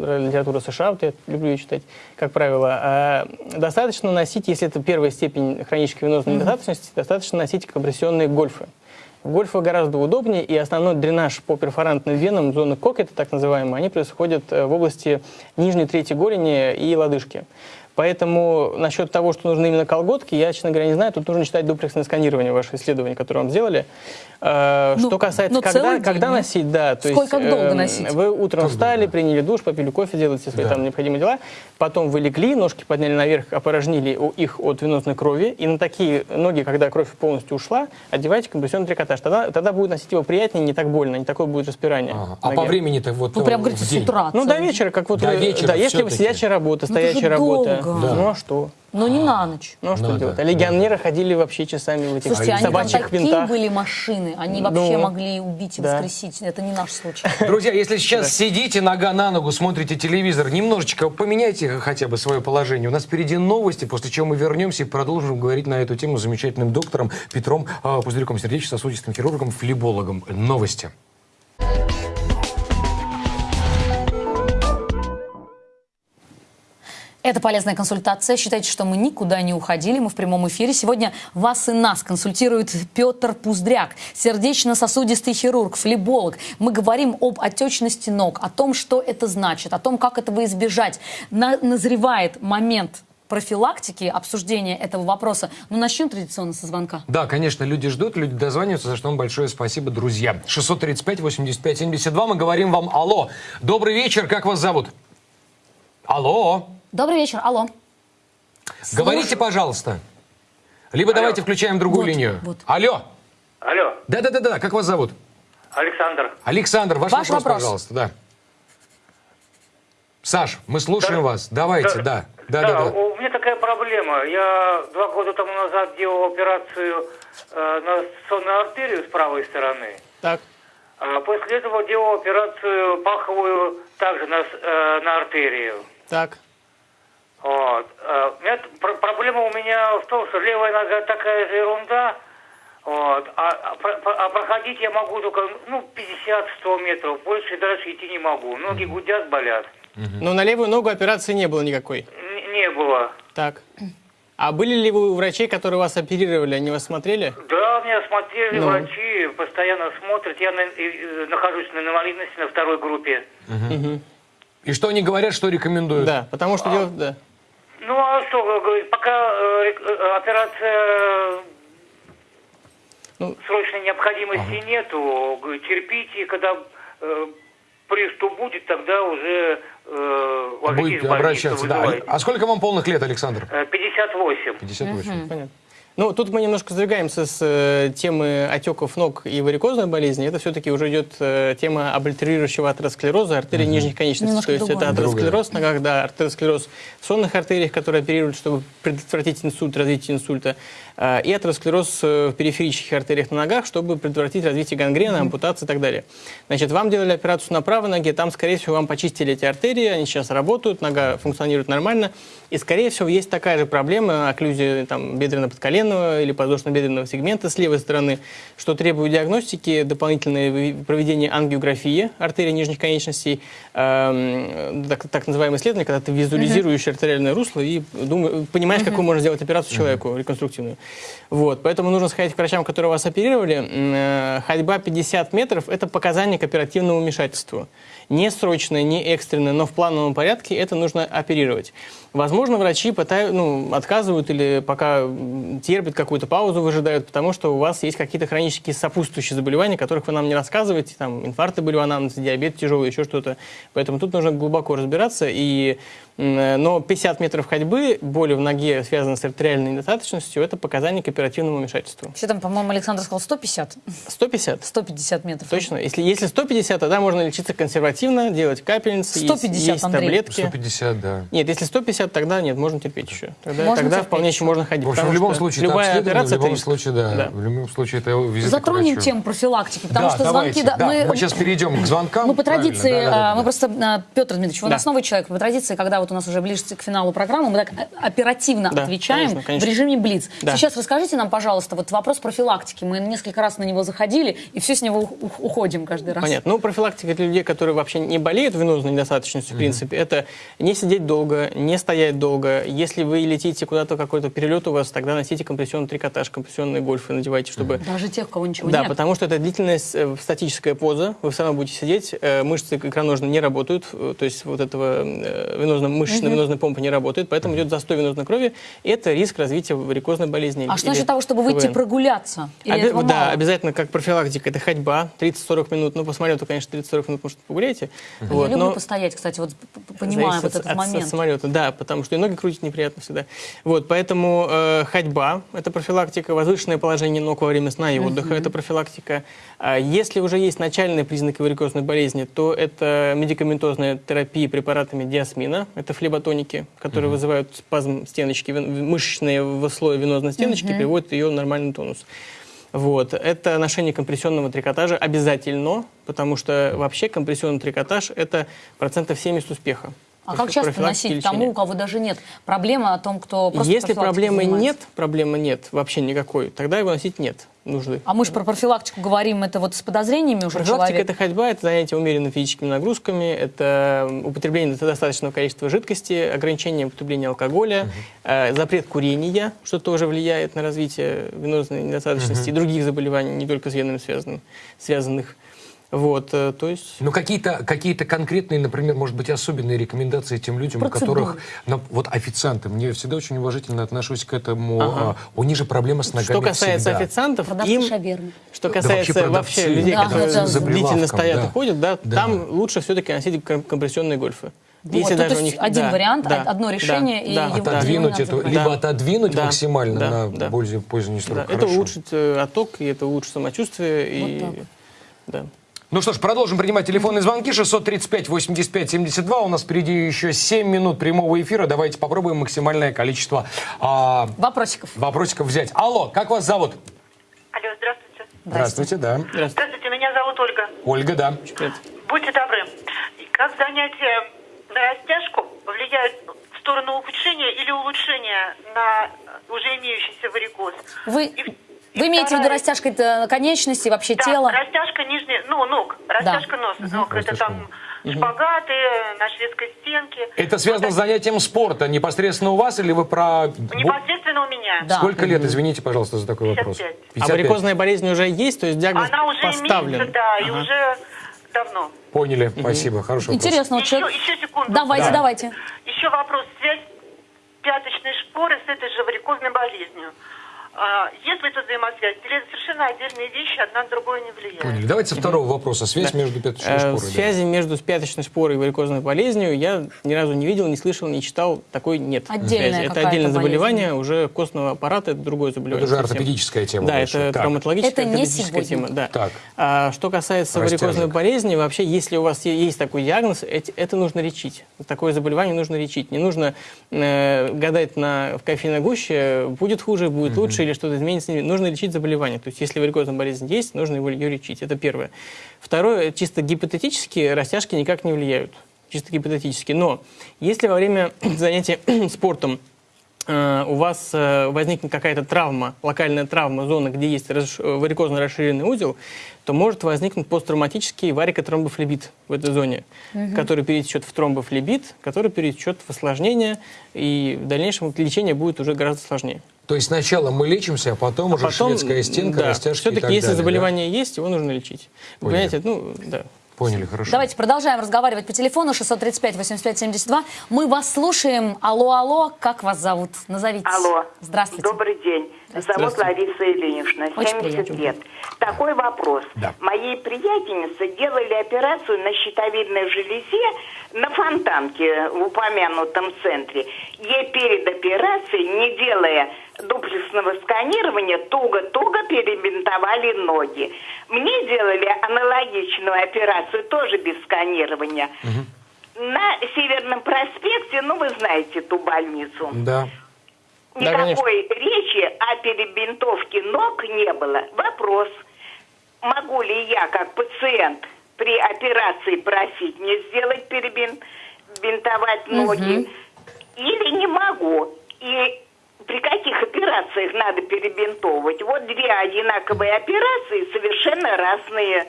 Speaker 3: э, литература США, вот я люблю ее читать, как правило, а, достаточно носить, если это первая степень хронической венозной недостаточности, достаточно носить компрессионные гольфы. Гольфы гораздо удобнее, и основной дренаж по перфорантным венам, зоны кокета, так называемые, они происходят э, в области нижней трети голени и лодыжки. Поэтому насчет того, что нужны именно колготки, я, честно говоря, не знаю. Тут нужно читать дуплексное сканирование, ваше исследование, которое вам сделали. Э,
Speaker 1: Ну,
Speaker 3: что касается,
Speaker 1: ну,
Speaker 3: когда,
Speaker 1: день,
Speaker 3: когда носить, да. То
Speaker 1: Сколько, как
Speaker 3: есть,
Speaker 1: долго
Speaker 3: эм,
Speaker 1: носить?
Speaker 3: Вы утром
Speaker 2: Как
Speaker 3: встали,
Speaker 2: долго?
Speaker 3: приняли душ, попили кофе, делаете свои
Speaker 2: Да.
Speaker 3: там необходимые дела. Потом вы легли, ножки подняли наверх, опорожнили у- их от венозной крови. И на такие ноги, когда кровь полностью ушла, одевайте компрессионный трикотаж. Тогда, тогда будет носить его приятнее, не так больно, не такое будет распирание.
Speaker 2: Ага. А по времени-то вот
Speaker 1: Вы
Speaker 2: э,
Speaker 1: прям говорите
Speaker 2: в
Speaker 1: с утра.
Speaker 3: Ну, до вечера, как вот
Speaker 2: До
Speaker 3: вы-
Speaker 2: вечера
Speaker 3: да, если
Speaker 2: всё-таки.
Speaker 3: сидячая работа,
Speaker 1: Ну, это же
Speaker 3: стоячая работа.
Speaker 1: долго.
Speaker 2: Да.
Speaker 3: Ну а что?
Speaker 1: Но не на ночь.
Speaker 3: Ну а что
Speaker 2: Надо,
Speaker 3: делать? А
Speaker 2: да.
Speaker 3: легионеры ходили вообще часами в этих
Speaker 1: Слушайте, они там
Speaker 3: собачьих
Speaker 1: такие
Speaker 3: винтах.
Speaker 1: были машины, они вообще
Speaker 3: Ну,
Speaker 1: могли убить и
Speaker 3: да.
Speaker 1: воскресить. Это не наш случай. *laughs*
Speaker 2: Друзья, если сейчас сидите нога на ногу, смотрите телевизор, немножечко поменяйте хотя бы свое положение. У нас впереди новости, после чего мы вернемся и продолжим говорить на эту тему с замечательным доктором Петром э, Пузырьком, сердечно-сосудистым хирургом, флебологом. Новости.
Speaker 1: Это полезная консультация. Считайте, что мы никуда не уходили. Мы в прямом эфире. Сегодня вас и нас консультирует Петр Пуздряк, сердечно-сосудистый хирург, флеболог. Мы говорим об отечности ног, о том, что это значит, о том, как этого избежать. На- назревает момент профилактики, обсуждения этого вопроса. Ну, начнем традиционно со звонка.
Speaker 2: Да, конечно, люди ждут, люди дозваниваются, за что вам большое спасибо, друзья. 635-85-72, мы говорим вам алло. Добрый вечер, как вас зовут? Алло.
Speaker 1: Добрый вечер, алло.
Speaker 2: Говорите, пожалуйста. Либо давайте включаем другую
Speaker 1: Вот,
Speaker 2: линию.
Speaker 1: вот.
Speaker 2: Алло.
Speaker 8: Алло,
Speaker 2: Да-да-да-да, как вас зовут?
Speaker 8: Александр.
Speaker 2: Александр, ваш,
Speaker 1: Ваш
Speaker 2: вопрос,
Speaker 1: вопрос.
Speaker 2: пожалуйста, да. Саш, мы слушаем вас. Давайте, да. Да-да-да.
Speaker 8: у меня такая проблема. Я два года тому назад делал операцию э, на сонную артерию с правой стороны.
Speaker 3: Так.
Speaker 8: А после этого делал операцию паховую также на, э, на артерию.
Speaker 3: Так.
Speaker 8: Вот. Э, у меня т- пр- проблема у меня в том, что левая нога такая же ерунда, вот, а, а а проходить я могу только ну, 50-100 метров, больше дальше идти не могу. Ноги гудят, болят.
Speaker 3: Но на левую ногу операции не было никакой.
Speaker 8: Н- не было.
Speaker 3: Так. А были ли вы у врачей, которые вас оперировали, они вас смотрели?
Speaker 8: Да, меня смотрели
Speaker 3: Ну.
Speaker 8: врачи, постоянно смотрят. Я на- и- и нахожусь на инвалидности на второй группе.
Speaker 2: И что они говорят, что рекомендуют?
Speaker 3: Да, потому что дело... Да.
Speaker 8: Ну а что, говорит, пока э, э, операция
Speaker 3: Ну.
Speaker 8: срочной необходимости нету, говорит, терпите, когда э, приступ будет, тогда уже э,
Speaker 2: Будете
Speaker 8: больницу,
Speaker 2: обращаться, да. А сколько вам полных лет, Александр?
Speaker 8: Э, 58.
Speaker 2: 58.
Speaker 3: Понятно. Ну, тут мы немножко сдвигаемся с э, темы отеков ног и варикозной болезни. Это все-таки уже идет э, тема облитерирующего атеросклероза артерий нижних конечностей.
Speaker 1: Немножко
Speaker 3: То есть
Speaker 1: другое.
Speaker 3: это атеросклероз в ногах, да, атеросклероз в сонных артериях, которые оперируют, чтобы предотвратить инсульт, развитие инсульта, э, и атеросклероз э, в периферических артериях на ногах, чтобы предотвратить развитие гангрена, ампутации и так далее. Значит, вам делали операцию на правой ноге, там, скорее всего, вам почистили эти артерии, они сейчас работают, нога функционирует нормально, и, скорее всего, есть такая же проблема, окклюзия там, бедренно-подколенного или подвздошно-бедренного сегмента с левой стороны, что требует диагностики, дополнительное проведение ангиографии артерий нижних конечностей, эм, так, так называемое исследование, когда ты визуализируешь артериальное русло и думаешь, понимаешь, какую можно сделать операцию человеку, реконструктивную. Вот, поэтому нужно сходить к врачам, которые вас оперировали. Э, Ходьба 50 метров – это показание к оперативному вмешательству. Не срочное, не экстренное, но в плановом порядке это нужно оперировать. Возможно, врачи пытают, ну, отказывают или пока терпят какую-то паузу, выжидают, потому что у вас есть какие-то хронические сопутствующие заболевания, которых вы нам не рассказываете, там, инфаркты были в анамнезе, диабет тяжелый, еще что-то. Поэтому тут нужно глубоко разбираться. И, но 50 метров ходьбы, боли в ноге, связанные с артериальной недостаточностью, это показание к оперативному вмешательству.
Speaker 1: Все там, по-моему, Александр сказал 150,
Speaker 3: 150?
Speaker 1: 150 метров.
Speaker 3: Точно. Если, если 150, тогда можно лечиться консервативно, делать капельницы, есть-
Speaker 1: 150,
Speaker 3: есть,
Speaker 1: Андрей.
Speaker 3: таблетки.
Speaker 2: 150, да.
Speaker 3: Нет, если 150, тогда нет, можно терпеть еще. Тогда,
Speaker 1: Можно
Speaker 3: тогда
Speaker 1: терпеть
Speaker 3: вполне
Speaker 1: еще.
Speaker 3: можно ходить.
Speaker 2: В общем, в любом случае,
Speaker 3: любая операция
Speaker 2: в любом случае, да,
Speaker 3: Да.
Speaker 2: в любом случае, это визит
Speaker 1: Затронем тему профилактики, потому
Speaker 2: да,
Speaker 1: что звонки...
Speaker 2: давайте,
Speaker 1: да,
Speaker 2: да, мы сейчас перейдем к звонкам.
Speaker 1: Мы по традиции,
Speaker 2: да, да, да,
Speaker 1: а, мы
Speaker 2: да.
Speaker 1: просто, а, Петр Дмитриевич, вы у
Speaker 3: Да.
Speaker 1: нас новый человек, по традиции, когда вот у нас уже ближе к финалу программы, мы так э, оперативно
Speaker 3: Да,
Speaker 1: отвечаем
Speaker 3: конечно, конечно.
Speaker 1: в режиме Блиц.
Speaker 3: Да.
Speaker 1: Сейчас расскажите нам, пожалуйста, вот вопрос профилактики. Мы несколько раз на него заходили, и все с него уходим каждый раз.
Speaker 3: Понятно. Ну, профилактика для людей, которые вообще не болеют венозной недостаточностью, в принципе, это не сидеть долго, не стоять долго. Если вы летите куда-то, какой-то перелет у вас, тогда носите компрессионный трикотаж, компрессионные гольфы надевайте, чтобы
Speaker 1: Даже тех, у кого ничего
Speaker 3: Да,
Speaker 1: нет.
Speaker 3: потому что это длительная с- э, статическая поза, вы все равно будете сидеть, э, мышцы икроножные не работают, э, то есть вот этого э, венозно, мышечно-венозная помпа не работает, поэтому идет застой венозной крови, и это риск развития варикозной болезни.
Speaker 1: А что насчет того, чтобы выйти
Speaker 3: КВН.
Speaker 1: прогуляться? Или этого
Speaker 3: да,
Speaker 1: мало?
Speaker 3: обязательно как профилактика, это ходьба, 30-40 минут, ну, по самолету, конечно, 30-40 минут, может, погуляете.
Speaker 1: Я
Speaker 3: Вот,
Speaker 1: люблю
Speaker 3: но-
Speaker 1: постоять, кстати, вот понимаю вот
Speaker 3: от-
Speaker 1: этот
Speaker 3: от,
Speaker 1: момент.
Speaker 3: от самолета, да, потому что и ноги крутить неприятно всегда. Вот, поэтому э, ходьба – это профилактика, возвышенное положение ног во время сна и отдыха – это профилактика. А если уже есть начальные признаки варикозной болезни, то это медикаментозная терапия препаратами диасмина, это флеботоники, которые вызывают спазм стеночки, мышечные в слое венозной стеночки, приводят ее в нормальный тонус. Вот. Это ношение компрессионного трикотажа обязательно, потому что вообще компрессионный трикотаж – это процентов 70 успеха.
Speaker 1: А как часто носить тому, у кого даже нет проблемы о том, кто просто
Speaker 3: Если проблемы
Speaker 1: занимается?
Speaker 3: нет, проблемы нет, вообще никакой, тогда его носить нет нужды.
Speaker 1: А мы же про профилактику говорим, это вот с подозрениями уже
Speaker 3: Профилактика
Speaker 1: человек.
Speaker 3: это ходьба, это занятие умеренными физическими нагрузками, это употребление достаточного количества жидкости, ограничение употребления алкоголя, э, запрет курения, что тоже влияет на развитие венозной недостаточности и других заболеваний, не только с венами связанных. связанных. Вот, э, то есть...
Speaker 2: Ну, какие-то какие конкретные, например, может быть, особенные рекомендации тем людям, у
Speaker 1: Процедуры.
Speaker 2: которых... на- вот официанты, мне всегда очень уважительно отношусь к этому.
Speaker 3: Ага.
Speaker 2: а, у них же проблема с ногами
Speaker 3: Что касается
Speaker 2: всегда.
Speaker 3: официантов,
Speaker 1: Продавцы
Speaker 3: им...
Speaker 1: шавермы.
Speaker 3: Что
Speaker 2: Да
Speaker 3: касается
Speaker 2: вообще
Speaker 3: вообще,
Speaker 2: продавцы,
Speaker 3: людей,
Speaker 1: Да,
Speaker 3: которые
Speaker 1: да, да.
Speaker 3: длительно стоят
Speaker 2: да.
Speaker 3: и ходят, да,
Speaker 2: Да.
Speaker 3: там лучше все-таки носить ком- компрессионные гольфы.
Speaker 1: Вот, ну, то есть один вариант, одно решение, и его-
Speaker 2: Отодвинуть это, либо
Speaker 3: Да.
Speaker 2: отодвинуть
Speaker 3: Да.
Speaker 2: максимально
Speaker 3: Да.
Speaker 2: на
Speaker 3: Да.
Speaker 2: пользу, поздний срок.
Speaker 3: Да, это улучшит э, отток, и это улучшит самочувствие. И,
Speaker 1: так.
Speaker 3: да.
Speaker 2: Ну что ж, продолжим принимать телефонные звонки. 635-85-72. У нас впереди еще 7 минут прямого эфира. Давайте попробуем максимальное количество а,
Speaker 1: Вопросиков.
Speaker 2: вопросиков взять. Алло, как вас зовут?
Speaker 9: Алло, здравствуйте.
Speaker 2: Здравствуйте, да.
Speaker 3: Здравствуйте.
Speaker 9: Здравствуйте, меня зовут Ольга.
Speaker 2: Ольга, да.
Speaker 9: Будьте добры. Как занятия на растяжку влияют в сторону ухудшения или улучшения на уже имеющийся варикоз?
Speaker 1: Вы,
Speaker 9: и
Speaker 1: вы имеете в виду
Speaker 9: вторая-
Speaker 1: растяжкой э, конечностей, вообще
Speaker 9: Да,
Speaker 1: тела?
Speaker 9: растяжка нижней, ну, ног, растяжка носа, ног. Это
Speaker 2: Растяжка
Speaker 9: там шпагаты на шведской стенке.
Speaker 2: Это связано с занятием спорта непосредственно у вас или вы про...
Speaker 9: Непосредственно у меня.
Speaker 1: Да.
Speaker 2: Сколько лет, извините, пожалуйста, за такой вопрос?
Speaker 9: 55.
Speaker 3: А варикозная болезнь уже есть, то есть диагноз
Speaker 9: Она уже
Speaker 3: поставлен?
Speaker 9: имеется, да, и
Speaker 3: Ага.
Speaker 9: уже давно.
Speaker 2: Поняли, спасибо, хороший вопрос.
Speaker 1: Интересно, вот
Speaker 9: Еще, еще секунду.
Speaker 1: Давайте,
Speaker 2: Да.
Speaker 1: давайте.
Speaker 9: Еще вопрос. Связь пяточной шпоры с этой же варикозной болезнью. А, есть ли тут взаимосвязь? Или это совершенно отдельные вещи, одна на другую не влияет?
Speaker 2: Поняли. Давайте со второго вопроса. Связь между пяточной
Speaker 3: Э,
Speaker 2: шпорой. да.
Speaker 3: Связи между пяточной шпорой и варикозной болезнью я ни разу не видел, не слышал, не читал. Такой нет.
Speaker 1: Отдельная
Speaker 3: связи. Это отдельное
Speaker 1: болезнь.
Speaker 3: заболевание, уже костного аппарата, это другое заболевание.
Speaker 2: Это уже ортопедическая тема
Speaker 3: Да,
Speaker 2: больше.
Speaker 3: это
Speaker 2: Так.
Speaker 3: травматологическая,
Speaker 1: Это не
Speaker 3: ортопедическая
Speaker 1: сегодня.
Speaker 3: тема. Да.
Speaker 2: Так.
Speaker 3: А, что касается
Speaker 2: Растяжек.
Speaker 3: варикозной болезни, вообще, если у вас есть такой диагноз, это нужно лечить. Такое заболевание нужно лечить. Не нужно э, гадать на, в кофейной гуще, будет хуже, будет лучше или что-то изменится. Нужно лечить заболевание. То есть, если варикозная болезнь есть, нужно его, ее лечить. Это первое. Второе, чисто гипотетически, растяжки никак не влияют. Чисто гипотетически. Но если во время *clears throat* занятия *clears throat* спортом у вас э, возникнет какая-то травма, локальная травма зоны, где есть э, варикозно расширенный узел, то может возникнуть посттравматический варикотромбофлебит в этой зоне, который перетечет в тромбофлебит, который перетечет в осложнение, и в дальнейшем лечение будет уже гораздо сложнее.
Speaker 2: То есть сначала мы лечимся, а потом уже шведская стенка,
Speaker 3: да,
Speaker 2: растяжки и
Speaker 3: все-таки
Speaker 2: так
Speaker 3: если
Speaker 2: далее, да?
Speaker 3: заболевание есть, его нужно лечить. Вы
Speaker 2: Поняли.
Speaker 3: понимаете, ну, да.
Speaker 2: Поняли, хорошо.
Speaker 1: Давайте продолжаем разговаривать по телефону 635-85-72. Мы вас слушаем. Алло, алло, как вас зовут? Назовитесь.
Speaker 10: Алло.
Speaker 1: Здравствуйте.
Speaker 10: Добрый день. Зовут. Лариса Ильинична,
Speaker 1: Очень
Speaker 10: 70
Speaker 1: приятно.
Speaker 10: лет. Такой вопрос.
Speaker 2: Да.
Speaker 10: Моей приятельнице делали операцию на щитовидной железе на фонтанке в упомянутом центре. Ей перед операцией, не делая дуплексного сканирования, туго-туго перебинтовали ноги. Мне делали аналогичную операцию, тоже без сканирования. На Северном проспекте, ну вы знаете ту больницу.
Speaker 2: Да.
Speaker 3: Да.
Speaker 10: Никакой речи о перебинтовке ног не было. Вопрос, могу ли я как пациент при операции просить мне сделать перебинтовать ноги или не могу? И при каких операциях надо перебинтовывать? Вот две одинаковые операции, совершенно разные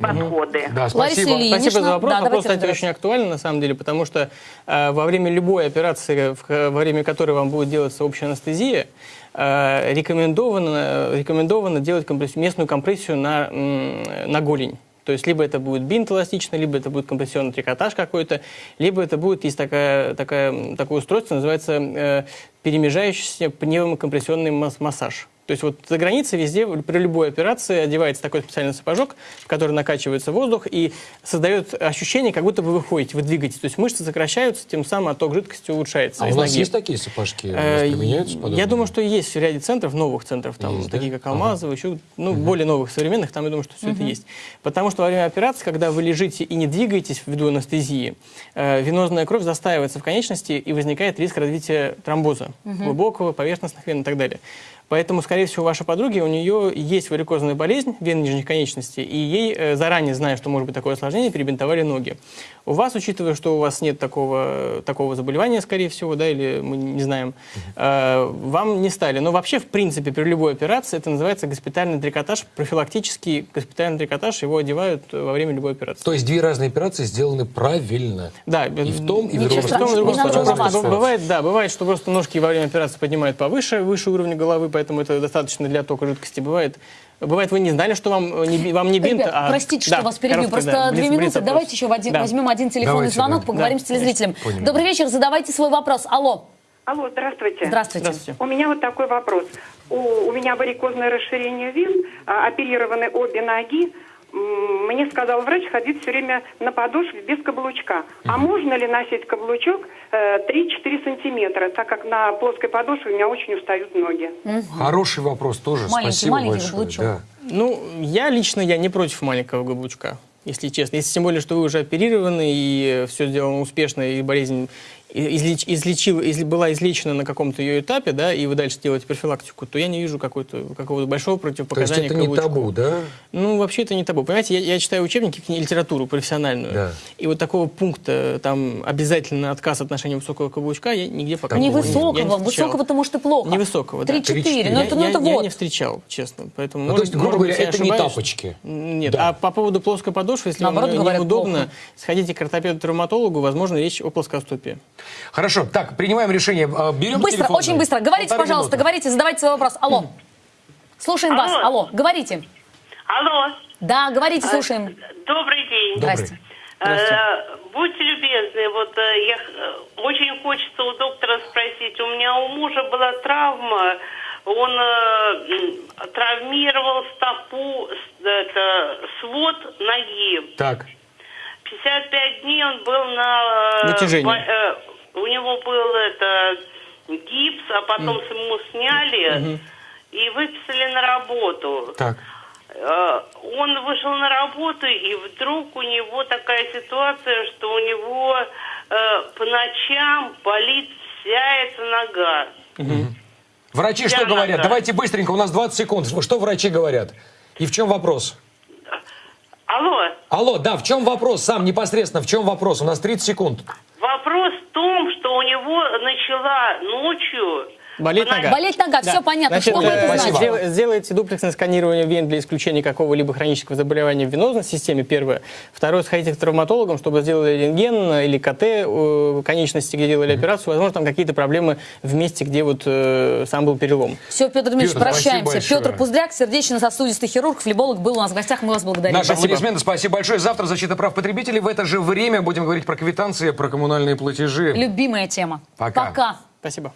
Speaker 10: подходы.
Speaker 2: Да,
Speaker 1: Лариса
Speaker 2: спасибо.
Speaker 1: Ильинична,
Speaker 3: Спасибо за вопрос.
Speaker 1: да,
Speaker 3: Вопрос, кстати,
Speaker 1: разбираться.
Speaker 3: очень актуален на самом деле, потому что э, во время любой операции, в- во время которой вам будет делаться общая анестезия, э, рекомендовано, рекомендовано делать компресс- местную компрессию на, на голень. То есть либо это будет бинт эластичный, либо это будет компрессионный трикотаж какой-то, либо это будет, есть такая, такая, такое устройство, называется э, перемежающийся пневмокомпрессионный мас- массаж. То есть вот за границей везде при любой операции одевается такой специальный сапожок, в который накачивается воздух и создает ощущение, как будто вы выходите, вы двигаетесь. То есть мышцы сокращаются, тем самым отток жидкости улучшается.
Speaker 2: А у нас
Speaker 3: ноги.
Speaker 2: есть такие сапожки?
Speaker 3: Э,
Speaker 2: применяются подобные?
Speaker 3: Я думаю, что есть в ряде центров, новых центров, там,
Speaker 2: Есть, да?
Speaker 3: такие как Алмазово, еще, ну, более новых, современных, там, я думаю, что все это есть. Потому что во время операции, когда вы лежите и не двигаетесь ввиду анестезии, э, венозная кровь застаивается в конечности и возникает риск развития тромбоза, глубокого, поверхностных вен и так далее. Поэтому, скорее всего, у вашей подруги, у нее есть варикозная болезнь вен нижних конечностей, и ей, э, заранее зная, что может быть такое осложнение, перебинтовали ноги. У вас, учитывая, что у вас нет такого, такого заболевания, скорее всего, да, или мы не знаем, э, вам не стали. Но вообще, в принципе, при любой операции это называется госпитальный трикотаж, профилактический госпитальный трикотаж, его одевают во время любой операции.
Speaker 2: То есть две разные операции сделаны правильно.
Speaker 3: Да,
Speaker 2: И в том, и в
Speaker 1: Ничего
Speaker 2: другом
Speaker 3: в том и
Speaker 1: страшного,
Speaker 3: другом
Speaker 1: не надо
Speaker 3: случае. бывает, да, бывает, что просто ножки во время операции поднимают повыше, выше уровня головы, поэтому это достаточно для тока жидкости. Бывает Бывает, вы не знали, что вам не, би- вам не бинт,
Speaker 1: Ребят,
Speaker 3: а...
Speaker 1: простите,
Speaker 3: Да,
Speaker 1: что вас перебью.
Speaker 3: короткий,
Speaker 1: Просто
Speaker 3: да,
Speaker 1: две
Speaker 3: блиц-
Speaker 1: минуты.
Speaker 3: блиц-опрос.
Speaker 1: Давайте еще один-
Speaker 3: Да.
Speaker 1: возьмем один телефонный
Speaker 2: Давайте,
Speaker 1: звонок,
Speaker 2: да.
Speaker 1: поговорим
Speaker 3: Да,
Speaker 1: с телезрителем. Добрый вечер, задавайте свой вопрос. Алло.
Speaker 11: Алло, здравствуйте.
Speaker 1: Здравствуйте.
Speaker 3: Здравствуйте.
Speaker 11: У меня вот такой вопрос. У, у меня варикозное расширение вен, а, оперированы обе ноги. Мне сказал врач ходить все время на подошве без каблучка. А можно ли носить каблучок э, 3-4 сантиметра, так как на плоской подошве у меня очень устают ноги?
Speaker 2: Хороший вопрос тоже.
Speaker 1: Маленький,
Speaker 2: Спасибо
Speaker 1: маленький
Speaker 2: большое.
Speaker 1: каблучок.
Speaker 2: Да.
Speaker 3: Ну, я лично, я не против маленького каблучка, если честно. Если тем более, что вы уже оперированы, и все сделано успешно, и болезнь излеч, излечил, изли- была излечена на каком-то ее этапе, да, и вы дальше делаете профилактику, то я не вижу какого-то большого
Speaker 2: То есть
Speaker 3: противопоказания
Speaker 2: это не табу, да?
Speaker 3: Ну, вообще это не табу. Понимаете, я, я читаю учебники, литературу профессиональную.
Speaker 2: Да.
Speaker 3: И вот такого пункта, там, обязательно отказ от ношения высокого каблучка, я нигде пока не- я не
Speaker 1: Невысокого.
Speaker 3: встречал.
Speaker 1: Высокого-то, может, и плохо.
Speaker 3: Невысокого, да.
Speaker 1: 3-4. Ну,
Speaker 3: Я-
Speaker 1: это, ну,
Speaker 3: я,
Speaker 1: это
Speaker 3: я
Speaker 1: вот.
Speaker 3: не встречал, честно. Поэтому,
Speaker 2: Ну,
Speaker 3: может-
Speaker 2: то есть, грубо говоря,
Speaker 3: я
Speaker 2: это не
Speaker 3: ошибаюсь.
Speaker 2: тапочки.
Speaker 3: Нет.
Speaker 2: Да.
Speaker 3: А по поводу плоской подошвы, если
Speaker 1: Наоборот,
Speaker 3: вам неудобно,
Speaker 1: плохо.
Speaker 3: сходите к ортопеду-травматологу, возможно, речь о плоскостопии.
Speaker 2: Хорошо, так, принимаем решение. А, Берем
Speaker 1: Быстро,
Speaker 2: телефон.
Speaker 1: очень быстро. Говорите,
Speaker 2: Полторы
Speaker 1: пожалуйста,
Speaker 2: минуты.
Speaker 1: говорите, задавайте свой вопрос. Алло. Слушаем вас.
Speaker 9: Алло.
Speaker 1: Алло, говорите.
Speaker 9: Алло,
Speaker 1: Да, говорите, слушаем.
Speaker 9: добрый день.
Speaker 1: Здрасте.
Speaker 9: Э, Будьте любезны, вот э, я, очень хочется у доктора спросить. У меня у мужа была травма, он э, травмировал стопу, это, свод ноги.
Speaker 2: Так,
Speaker 9: 55 дней он был на... э,
Speaker 3: Натяжении.
Speaker 9: бо- э, у него был это гипс, а потом ему сняли и выписали на работу.
Speaker 2: так.
Speaker 9: Э, Он вышел на работу, и вдруг у него такая ситуация, что у него э, по ночам болит вся эта нога.
Speaker 2: Врачи что
Speaker 9: Я
Speaker 2: говорят?
Speaker 9: нога.
Speaker 2: Давайте быстренько, у нас 20 секунд. Что врачи говорят? И в чем вопрос?
Speaker 9: Алло,
Speaker 2: Алло, да, в чем вопрос? Сам непосредственно, в чем вопрос? У нас 30 секунд.
Speaker 9: вопрос в том, что у него начала ночью...
Speaker 3: Болеть
Speaker 9: по
Speaker 3: нога.
Speaker 1: Болеть нога, все понятно.
Speaker 3: Значит,
Speaker 1: Что вы это
Speaker 3: э,
Speaker 1: знаете?
Speaker 3: сдел- сделайте дуплексное сканирование вен для исключения какого-либо хронического заболевания в венозной системе, первое. Второе, сходите к травматологам, чтобы сделали рентген или КТ э, конечности, где делали операцию. Возможно, там какие-то проблемы в месте, где вот э, сам был перелом.
Speaker 1: Все, Петр Дмитриевич,
Speaker 2: Петр,
Speaker 1: прощаемся. Петр Пуздряк, сердечно-сосудистый хирург, флеболог, был у нас в гостях. Мы вас благодарим.
Speaker 2: Наша
Speaker 3: Спасибо.
Speaker 2: аплодисменты, спасибо большое. Завтра защита прав потребителей. В это же время будем говорить про квитанции, про коммунальные платежи.
Speaker 1: Любимая тема.
Speaker 2: Пока.
Speaker 1: Пока.
Speaker 3: Спасибо.